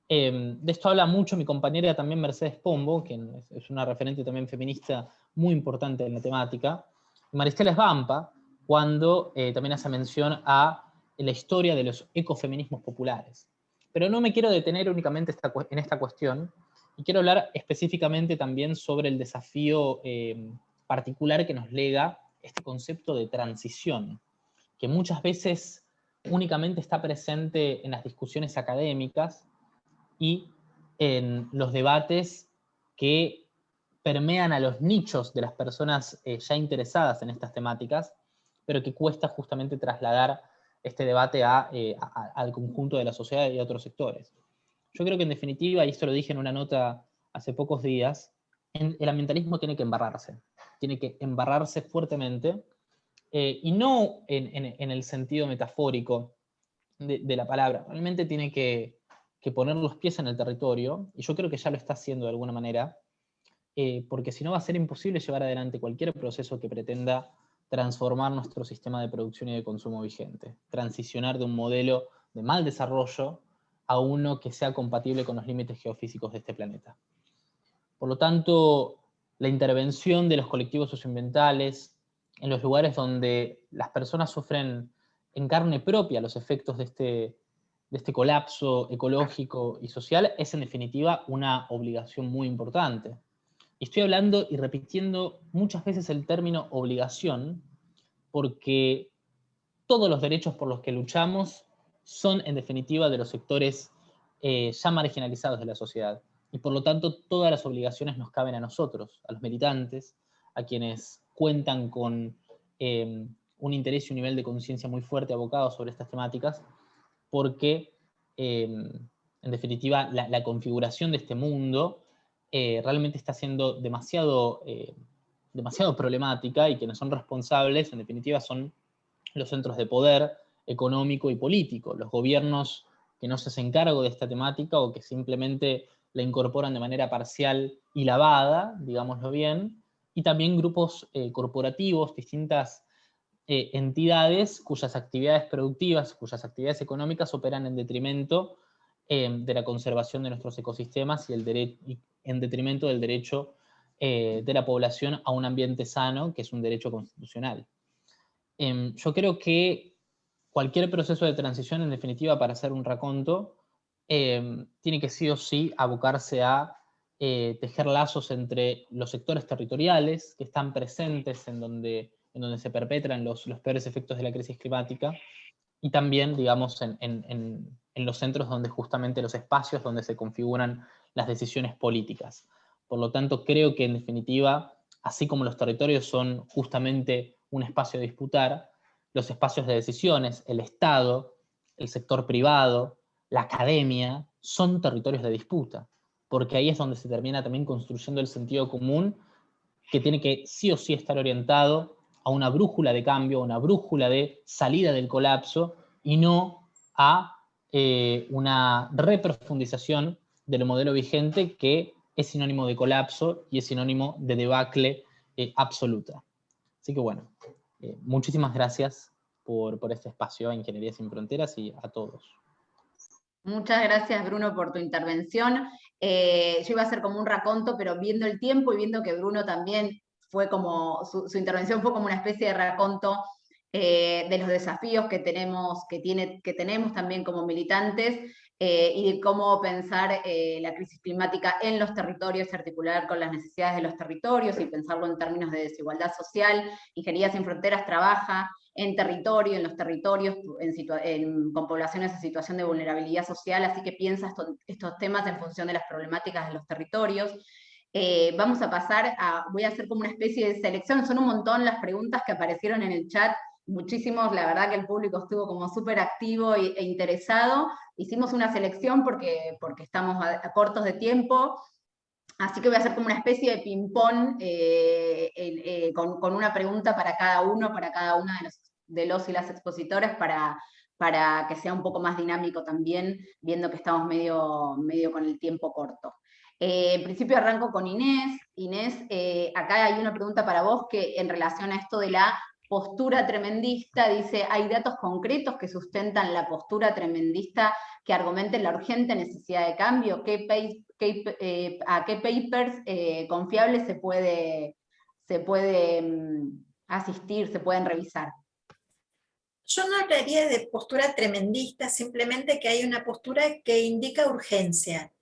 Em, de esto habla mucho mi compañera también Mercedes Pombo, que es una referente también feminista muy importante en la temática, Maristela Esbampa, cuando eh, también hace mención a la historia de los ecofeminismos populares. Pero no me quiero detener únicamente en esta cuestión, y quiero hablar específicamente también sobre el desafío em, particular que nos lega este concepto de transición, que muchas veces únicamente está presente en las discusiones académicas y en los debates que permean a los nichos de las personas eh, ya interesadas en estas temáticas, pero que cuesta justamente trasladar este debate eh, al conjunto de la sociedad y a otros sectores. Yo creo que en definitiva, y esto lo dije en una nota hace pocos días, el ambientalismo tiene que embarrarse, tiene que embarrarse fuertemente, eh, y no en, el sentido metafórico de, la palabra, realmente tiene que, poner los pies en el territorio, y yo creo que ya lo está haciendo de alguna manera, eh, porque si no va a ser imposible llevar adelante cualquier proceso que pretenda transformar nuestro sistema de producción y de consumo vigente, transicionar de un modelo de mal desarrollo a uno que sea compatible con los límites geofísicos de este planeta. Por lo tanto, la intervención de los colectivos socioambientales en los lugares donde las personas sufren en carne propia los efectos de este, de este colapso ecológico y social es en definitiva una obligación muy importante. Y estoy hablando y repitiendo muchas veces el término obligación, porque todos los derechos por los que luchamos son en definitiva de los sectores eh, ya marginalizados de la sociedad. Y por lo tanto todas las obligaciones nos caben a nosotros, a los militantes, a quienes cuentan con eh, un interés y un nivel de conciencia muy fuerte abocado sobre estas temáticas, porque eh, en definitiva la, configuración de este mundo realmente está siendo demasiado, demasiado problemática y quienes son responsables en definitiva son los centros de poder, económico y político, los gobiernos que no se hacen cargo de esta temática o que simplemente la incorporan de manera parcial y lavada, digámoslo bien, y también grupos eh, corporativos, distintas eh, entidades cuyas actividades productivas, cuyas actividades económicas operan en detrimento eh, de la conservación de nuestros ecosistemas y, el en detrimento del derecho de la población a un ambiente sano, que es un derecho constitucional. Em, yo creo que cualquier proceso de transición, en definitiva, para hacer un raconto, em, tiene que sí o sí abocarse a eh, tejer lazos entre los sectores territoriales que están presentes en donde, en donde se perpetran los, los peores efectos de la crisis climática, y también, digamos, en, en, en, los centros donde justamente los espacios donde se configuran las decisiones políticas. Por lo tanto, creo que en definitiva, así como los territorios son justamente un espacio de disputar, los espacios de decisiones, el Estado, el sector privado, la academia, son territorios de disputa, porque ahí es donde se termina también construyendo el sentido común que tiene que sí o sí estar orientado a una brújula de cambio, a una brújula de salida del colapso, y no a eh, una reprofundización del modelo vigente que es sinónimo de colapso y es sinónimo de debacle eh, absoluta. Así que bueno, eh, muchísimas gracias por, este espacio a Ingeniería Sin Fronteras y a todos. Muchas gracias, Bruno, por tu intervención. Eh, yo iba a hacer como un raconto, pero viendo el tiempo y viendo que Bruno también fue como, su, intervención fue como una especie de raconto eh, de los desafíos que tenemos, que, tiene, que tenemos también como militantes, eh, y de cómo pensar eh, la crisis climática en los territorios, articular con las necesidades de los territorios y pensarlo en términos de desigualdad social. Ingeniería Sin Fronteras trabaja en territorio, en los territorios, con poblaciones en situación de vulnerabilidad social, así que piensa estos temas en función de las problemáticas de los territorios. Eh, vamos a pasar a, voy a hacer como una especie de selección, son un montón las preguntas que aparecieron en el chat, muchísimos, la verdad que el público estuvo como súper activo e, interesado. Hicimos una selección porque, porque estamos a, cortos de tiempo, así que voy a hacer como una especie de ping-pong eh, eh, con, una pregunta para cada uno, para cada una de los, de los y las expositores, para, para que sea un poco más dinámico también, viendo que estamos medio, medio con el tiempo corto. Eh, en principio arranco con Inés. Inés, acá hay una pregunta para vos que en relación a esto de la postura tremendista, dice, hay datos concretos que sustentan la postura tremendista que argumenten la urgente necesidad de cambio, ¿Qué eh, a qué papers eh, confiables se puede, se puede mm, asistir, se pueden revisar. Yo no hablaría de postura tremendista, simplemente que hay una postura que indica urgencia.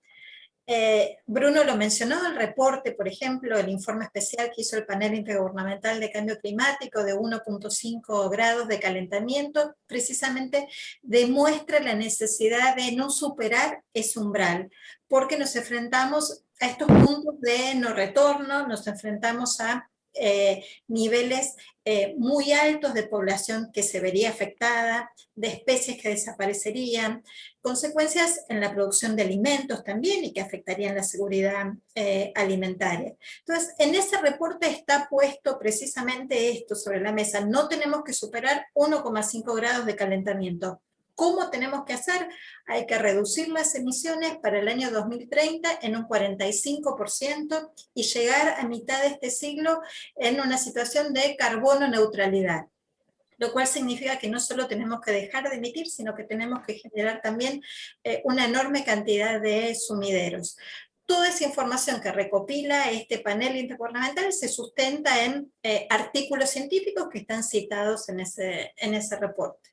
Eh, Bruno lo mencionó, el reporte, por ejemplo, el informe especial que hizo el panel intergubernamental de cambio climático de 1.5 grados de calentamiento, precisamente demuestra la necesidad de no superar ese umbral, porque nos enfrentamos a estos puntos de no retorno, nos enfrentamos a eh, niveles eh, muy altos de población que se vería afectada, de especies que desaparecerían, consecuencias en la producción de alimentos también y que afectarían la seguridad eh, alimentaria. Entonces, en ese reporte está puesto precisamente esto sobre la mesa. No tenemos que superar 1,5 grados de calentamiento. ¿Cómo tenemos que hacer? Hay que reducir las emisiones para el año 2030 en un 45% y llegar a mitad de este siglo en una situación de carbono neutralidad lo cual significa que no solo tenemos que dejar de emitir, sino que tenemos que generar también eh, una enorme cantidad de sumideros. Toda esa información que recopila este panel intergubernamental se sustenta en eh, artículos científicos que están citados en ese, en ese reporte.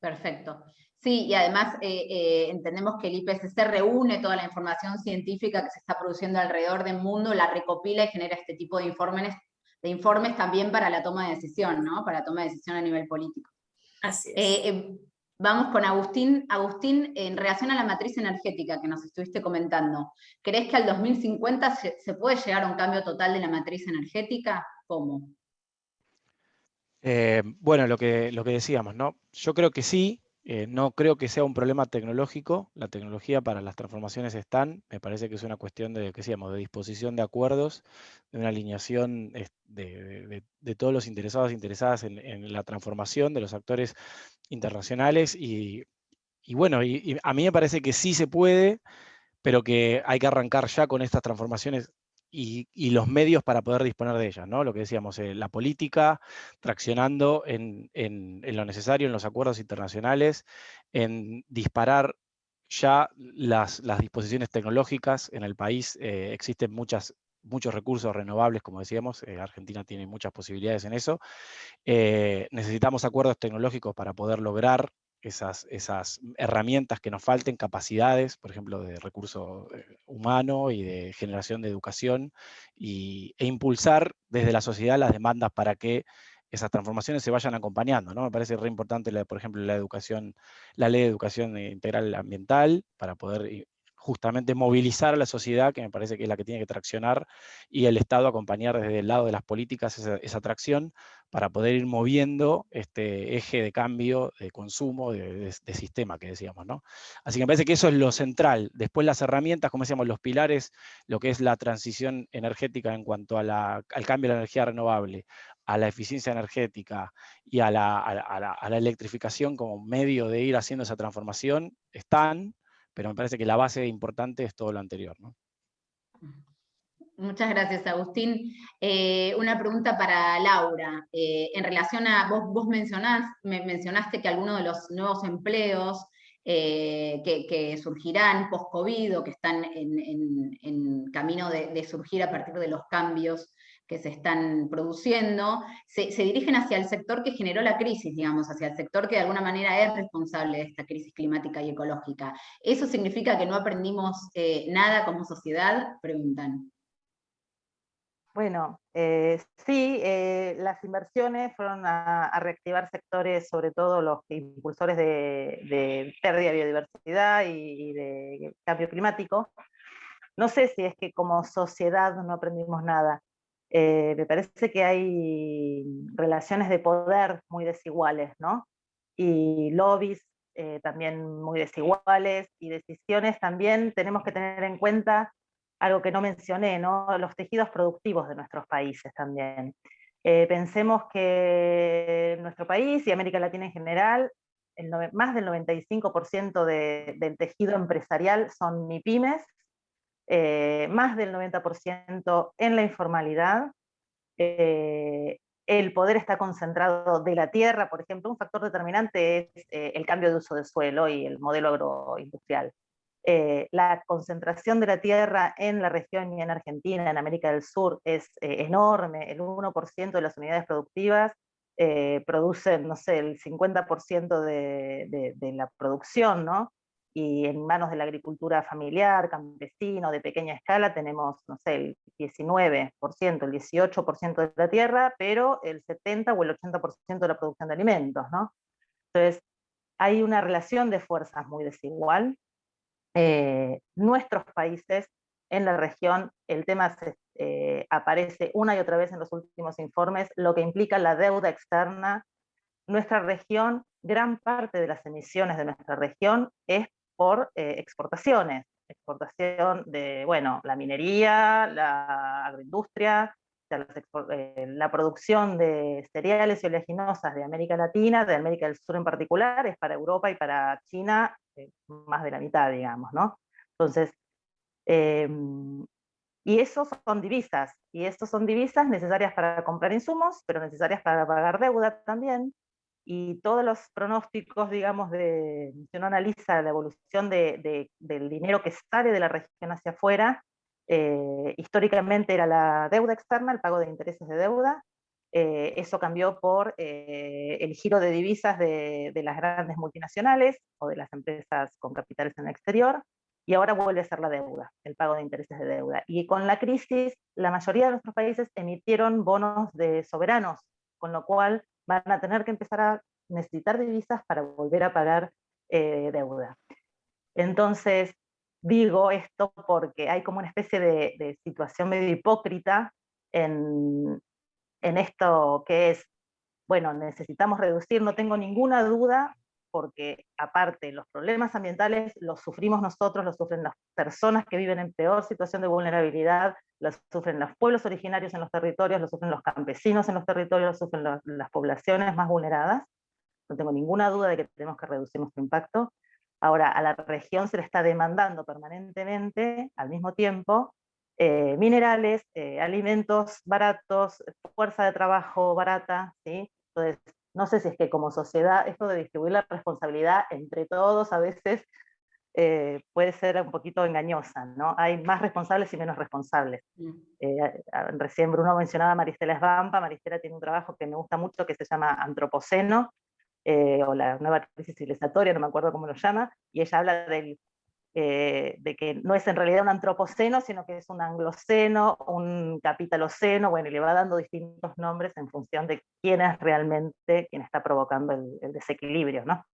Perfecto. Sí, y además eh, eh, entendemos que el IPCC reúne toda la información científica que se está produciendo alrededor del mundo, la recopila y genera este tipo de informes, de informes también para la toma de decisión, ¿no? Para la toma de decisión a nivel político. Así es. Eh, vamos con Agustín. Agustín, en relación a la matriz energética que nos estuviste comentando, ¿crees que al 2050 se, se puede llegar a un cambio total de la matriz energética? ¿Cómo? Eh, bueno, lo que, lo que decíamos, ¿no? Yo creo que sí, eh, no creo que sea un problema tecnológico, la tecnología para las transformaciones están, me parece que es una cuestión de, que decíamos, de disposición de acuerdos, de una alineación de, todos los interesados e interesadas en, la transformación, de los actores internacionales, y, bueno, a mí me parece que sí se puede, pero que hay que arrancar ya con estas transformaciones y, los medios para poder disponer de ellas, ¿no? Lo que decíamos, eh, la política traccionando en, lo necesario, en los acuerdos internacionales, en disparar ya las, disposiciones tecnológicas en el país. Eh, existen muchas, muchos recursos renovables, como decíamos, eh, Argentina tiene muchas posibilidades en eso. necesitamos acuerdos tecnológicos para poder lograr esas, herramientas que nos falten, capacidades, por ejemplo, de recurso eh, humano y de generación de educación, y, e impulsar desde la sociedad las demandas para que esas transformaciones se vayan acompañando. ¿no? Me parece re importante, por ejemplo, la educación, la ley de educación integral ambiental, para poder justamente movilizar a la sociedad, que me parece que es la que tiene que traccionar, y el Estado acompañar desde el lado de las políticas esa, tracción para poder ir moviendo este eje de cambio, de consumo, de, sistema que decíamos. ¿no? Así que me parece que eso es lo central. Después las herramientas, como decíamos, los pilares, lo que es la transición energética en cuanto a la, al cambio de la energía renovable, a la eficiencia energética y a la electrificación como medio de ir haciendo esa transformación, están, pero me parece que la base importante es todo lo anterior. ¿no? Muchas gracias, Agustín. Eh, una pregunta para Laura. Eh, en relación a, vos, vos me mencionaste que algunos de los nuevos empleos eh, que, surgirán post-COVID o que están en, camino de, surgir a partir de los cambios que se están produciendo, se, dirigen hacia el sector que generó la crisis, digamos, hacia el sector que de alguna manera es responsable de esta crisis climática y ecológica. ¿Eso significa que no aprendimos eh, nada como sociedad? Preguntan. Bueno, eh, sí, eh, las inversiones fueron a, reactivar sectores, sobre todo los impulsores de, pérdida de biodiversidad y de cambio climático. No sé si es que como sociedad no aprendimos nada. Eh, me parece que hay relaciones de poder muy desiguales, ¿no? Y lobbies eh, también muy desiguales, y decisiones también tenemos que tener en cuenta algo que no mencioné, ¿no? Los tejidos productivos de nuestros países también. Eh, pensemos que nuestro país y América Latina en general, más del 95% del tejido empresarial son MIPIMES, eh, más del 90% en la informalidad, eh, el poder está concentrado de la tierra, por ejemplo, un factor determinante es eh, el cambio de uso de suelo y el modelo agroindustrial. la concentración de la tierra en la región y en Argentina, en América del Sur, es enorme, el 1% de las unidades productivas producen, no sé, el 50% de, de, la producción, ¿no? Y en manos de la agricultura familiar, campesino, de pequeña escala, tenemos, no sé, el 19%, el 18% de la tierra, pero el 70 o el 80% de la producción de alimentos, ¿no? Entonces, hay una relación de fuerzas muy desigual. Eh, nuestros países en la región, el tema eh, aparece una y otra vez en los últimos informes, lo que implica la deuda externa. Nuestra región, gran parte de las emisiones de nuestra región es por eh, exportaciones, exportación de, bueno, la minería, la agroindustria, eh, la producción de cereales y oleaginosas de América Latina, de América del Sur en particular, es para Europa y para China eh, más de la mitad, digamos, ¿no? Entonces, em, y esos son divisas, y estos son divisas necesarias para comprar insumos, pero necesarias para pagar deuda también, y todos los pronósticos, digamos, de, si uno analiza la evolución de, del dinero que sale de la región hacia afuera, eh, históricamente era la deuda externa, el pago de intereses de deuda, eh, eso cambió por eh, el giro de divisas de, de, las grandes multinacionales o de las empresas con capitales en el exterior, y ahora vuelve a ser la deuda, el pago de intereses de deuda. Y con la crisis, la mayoría de nuestros países emitieron bonos de soberanos, con lo cual van a tener que empezar a necesitar divisas para volver a pagar eh, deuda. Entonces, digo esto porque hay como una especie de, situación medio hipócrita en, en esto que es, bueno, necesitamos reducir, no tengo ninguna duda porque aparte los problemas ambientales los sufrimos nosotros, los sufren las personas que viven en peor situación de vulnerabilidad, los sufren los pueblos originarios en los territorios, los sufren los campesinos en los territorios, los sufren las poblaciones más vulneradas. No tengo ninguna duda de que tenemos que reducir nuestro impacto. Ahora, a la región se le está demandando permanentemente, al mismo tiempo, eh, minerales, eh, alimentos baratos, fuerza de trabajo barata, ¿sí? Entonces, no sé si es que como sociedad esto de distribuir la responsabilidad entre todos a veces eh, puede ser un poquito engañosa, ¿no? Hay más responsables y menos responsables. Mm. Eh, recién Bruno mencionaba a Maristela Esbampa, Maristela tiene un trabajo que me gusta mucho que se llama Antropoceno, eh, o la nueva crisis civilizatoria, no me acuerdo cómo lo llama, y ella habla del eh, de que no es en realidad un antropoceno, sino que es un angloceno, un capitaloceno, bueno, y le va dando distintos nombres en función de quién es realmente quien está provocando el, desequilibrio, ¿no?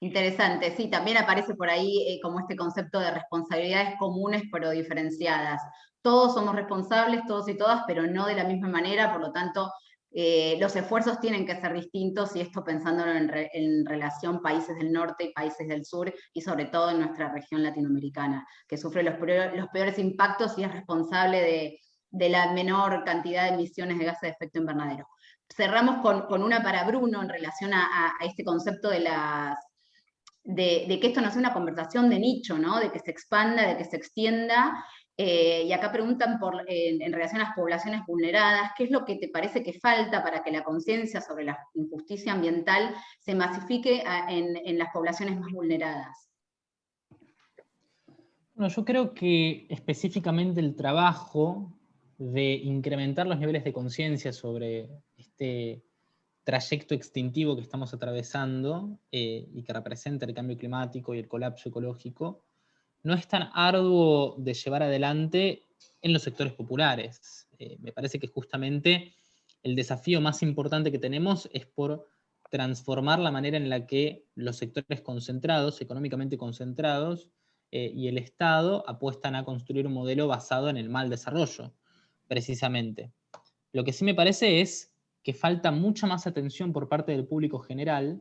Interesante, sí, también aparece por ahí eh, como este concepto de responsabilidades comunes pero diferenciadas. Todos somos responsables, todos y todas, pero no de la misma manera, por lo tanto eh, los esfuerzos tienen que ser distintos y esto pensándolo en, relación países del norte y países del sur y sobre todo en nuestra región latinoamericana, que sufre los, peores impactos y es responsable de, la menor cantidad de emisiones de gases de efecto invernadero. Cerramos con, una para Bruno en relación a, este concepto de las que esto no sea una conversación de nicho, ¿no? de que se expanda, de que se extienda, eh, y acá preguntan en, relación a las poblaciones vulneradas, ¿qué es lo que te parece que falta para que la conciencia sobre la injusticia ambiental se masifique en, las poblaciones más vulneradas? Bueno, yo creo que específicamente el trabajo de incrementar los niveles de conciencia sobre este trayecto extintivo que estamos atravesando eh, y que representa el cambio climático y el colapso ecológico, no es tan arduo de llevar adelante en los sectores populares. Eh, me parece que justamente el desafío más importante que tenemos es por transformar la manera en la que los sectores concentrados, económicamente concentrados, eh, y el Estado apuestan a construir un modelo basado en el mal desarrollo, precisamente. Lo que sí me parece es que falta mucha más atención por parte del público general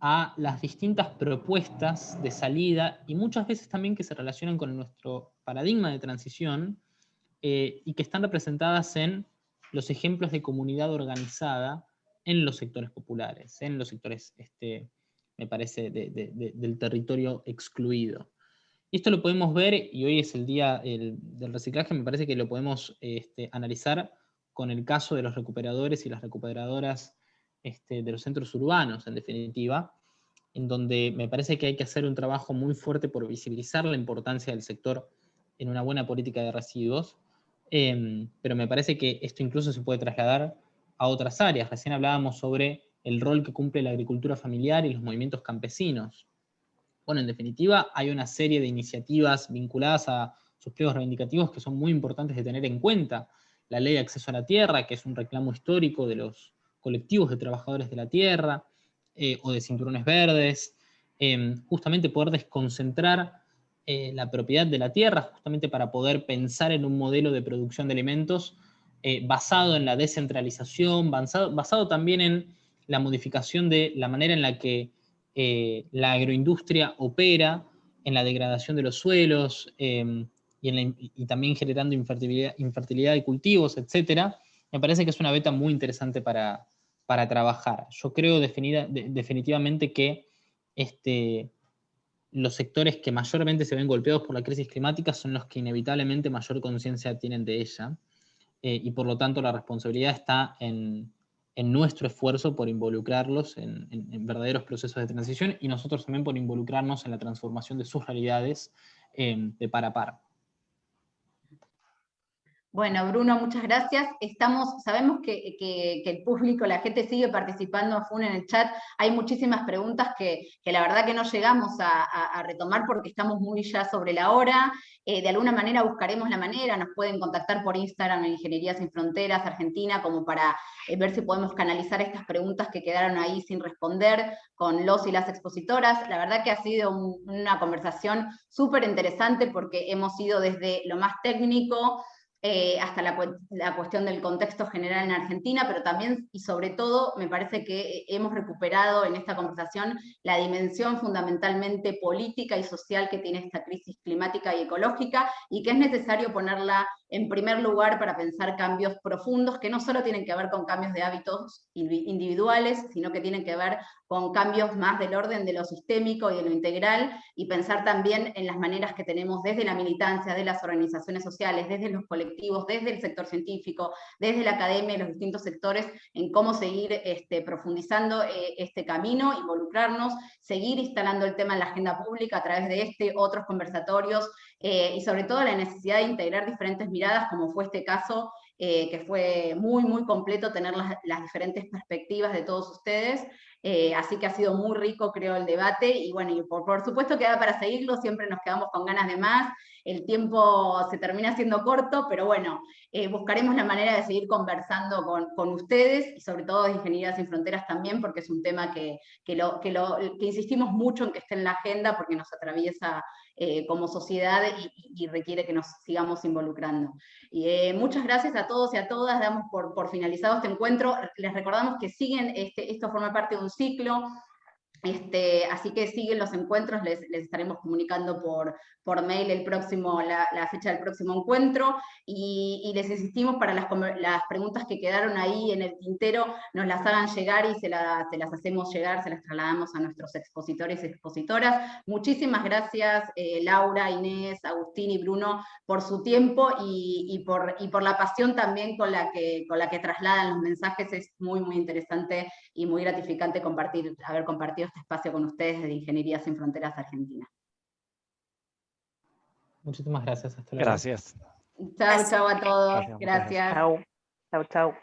a las distintas propuestas de salida y muchas veces también que se relacionan con nuestro paradigma de transición eh, y que están representadas en los ejemplos de comunidad organizada en los sectores populares, en los sectores, este, me parece, del territorio excluido. Esto lo podemos ver, y hoy es el día del reciclaje, me parece que lo podemos este, analizar con el caso de los recuperadores y las recuperadoras este, de los centros urbanos, en definitiva, en donde me parece que hay que hacer un trabajo muy fuerte por visibilizar la importancia del sector en una buena política de residuos, em, pero me parece que esto incluso se puede trasladar a otras áreas. Recién hablábamos sobre el rol que cumple la agricultura familiar y los movimientos campesinos. Bueno, en definitiva, hay una serie de iniciativas vinculadas a sus pliegos reivindicativos que son muy importantes de tener en cuenta. La ley de acceso a la tierra, que es un reclamo histórico de los colectivos de trabajadores de la tierra, eh, o de cinturones verdes, em, justamente poder desconcentrar eh, la propiedad de la tierra, justamente para poder pensar en un modelo de producción de alimentos eh, basado en la descentralización, basado, también en la modificación de la manera en la que la agroindustria opera, en la degradación de los suelos, em, y, también generando infertilidad, infertilidad de cultivos, etc., me parece que es una beta muy interesante para, para trabajar. Yo creo definitivamente que este, los sectores que mayormente se ven golpeados por la crisis climática son los que inevitablemente mayor conciencia tienen de ella, eh, y por lo tanto la responsabilidad está en, nuestro esfuerzo por involucrarlos en, verdaderos procesos de transición, y nosotros también por involucrarnos en la transformación de sus realidades eh, de par a par. Bueno, Bruno, muchas gracias. Estamos, sabemos que, el público, la gente sigue participando a FUN en el chat. Hay muchísimas preguntas que, la verdad que no llegamos a, retomar porque estamos muy ya sobre la hora. Eh, de alguna manera buscaremos la manera, nos pueden contactar por Instagram en Ingeniería Sin Fronteras Argentina como para eh, ver si podemos canalizar estas preguntas que quedaron ahí sin responder con los y las expositoras. La verdad que ha sido una conversación súper interesante porque hemos ido desde lo más técnico, eh, hasta la, cuestión del contexto general en Argentina, pero también y sobre todo me parece que hemos recuperado en esta conversación la dimensión fundamentalmente política y social que tiene esta crisis climática y ecológica y que es necesario ponerla en primer lugar para pensar cambios profundos que no solo tienen que ver con cambios de hábitos individuales, sino que tienen que ver con cambios más del orden de lo sistémico y de lo integral, y pensar también en las maneras que tenemos desde la militancia, de las organizaciones sociales, desde los colectivos, desde el sector científico, desde la academia y los distintos sectores, en cómo seguir este, profundizando eh, este camino, involucrarnos, seguir instalando el tema en la agenda pública a través de este, otros conversatorios, eh, y sobre todo la necesidad de integrar diferentes miradas, como fue este caso, eh, que fue muy, muy completo tener las, diferentes perspectivas de todos ustedes, eh, así que ha sido muy rico, creo, el debate, y bueno, y por, por supuesto queda para seguirlo, siempre nos quedamos con ganas de más, el tiempo se termina siendo corto, pero bueno, buscaremos la manera de seguir conversando con, ustedes, y sobre todo de Ingeniería Sin Fronteras también, porque es un tema que, que, lo, que insistimos mucho en que esté en la agenda, porque nos atraviesa eh, como sociedad y, requiere que nos sigamos involucrando. Y, eh, muchas gracias a todos y a todas, damos por, por finalizado este encuentro, les recordamos que siguen, este, esto forma parte de un ciclo, este, así que siguen los encuentros, les, estaremos comunicando por, por mail el próximo, la, fecha del próximo encuentro, y, les insistimos para las, las, preguntas que quedaron ahí en el tintero, nos las hagan llegar y se, las hacemos llegar, se las trasladamos a nuestros expositores y expositoras. Muchísimas gracias eh, Laura, Inés, Agustín y Bruno por su tiempo y, por, y por la pasión también con la, que, con la que trasladan los mensajes, es muy muy interesante y muy gratificante compartir, haber compartido este espacio con ustedes de Ingeniería Sin Fronteras Argentina. Muchísimas gracias. Hasta luego. Gracias. Chao, chao a todos. Gracias. Chao, chao, chao.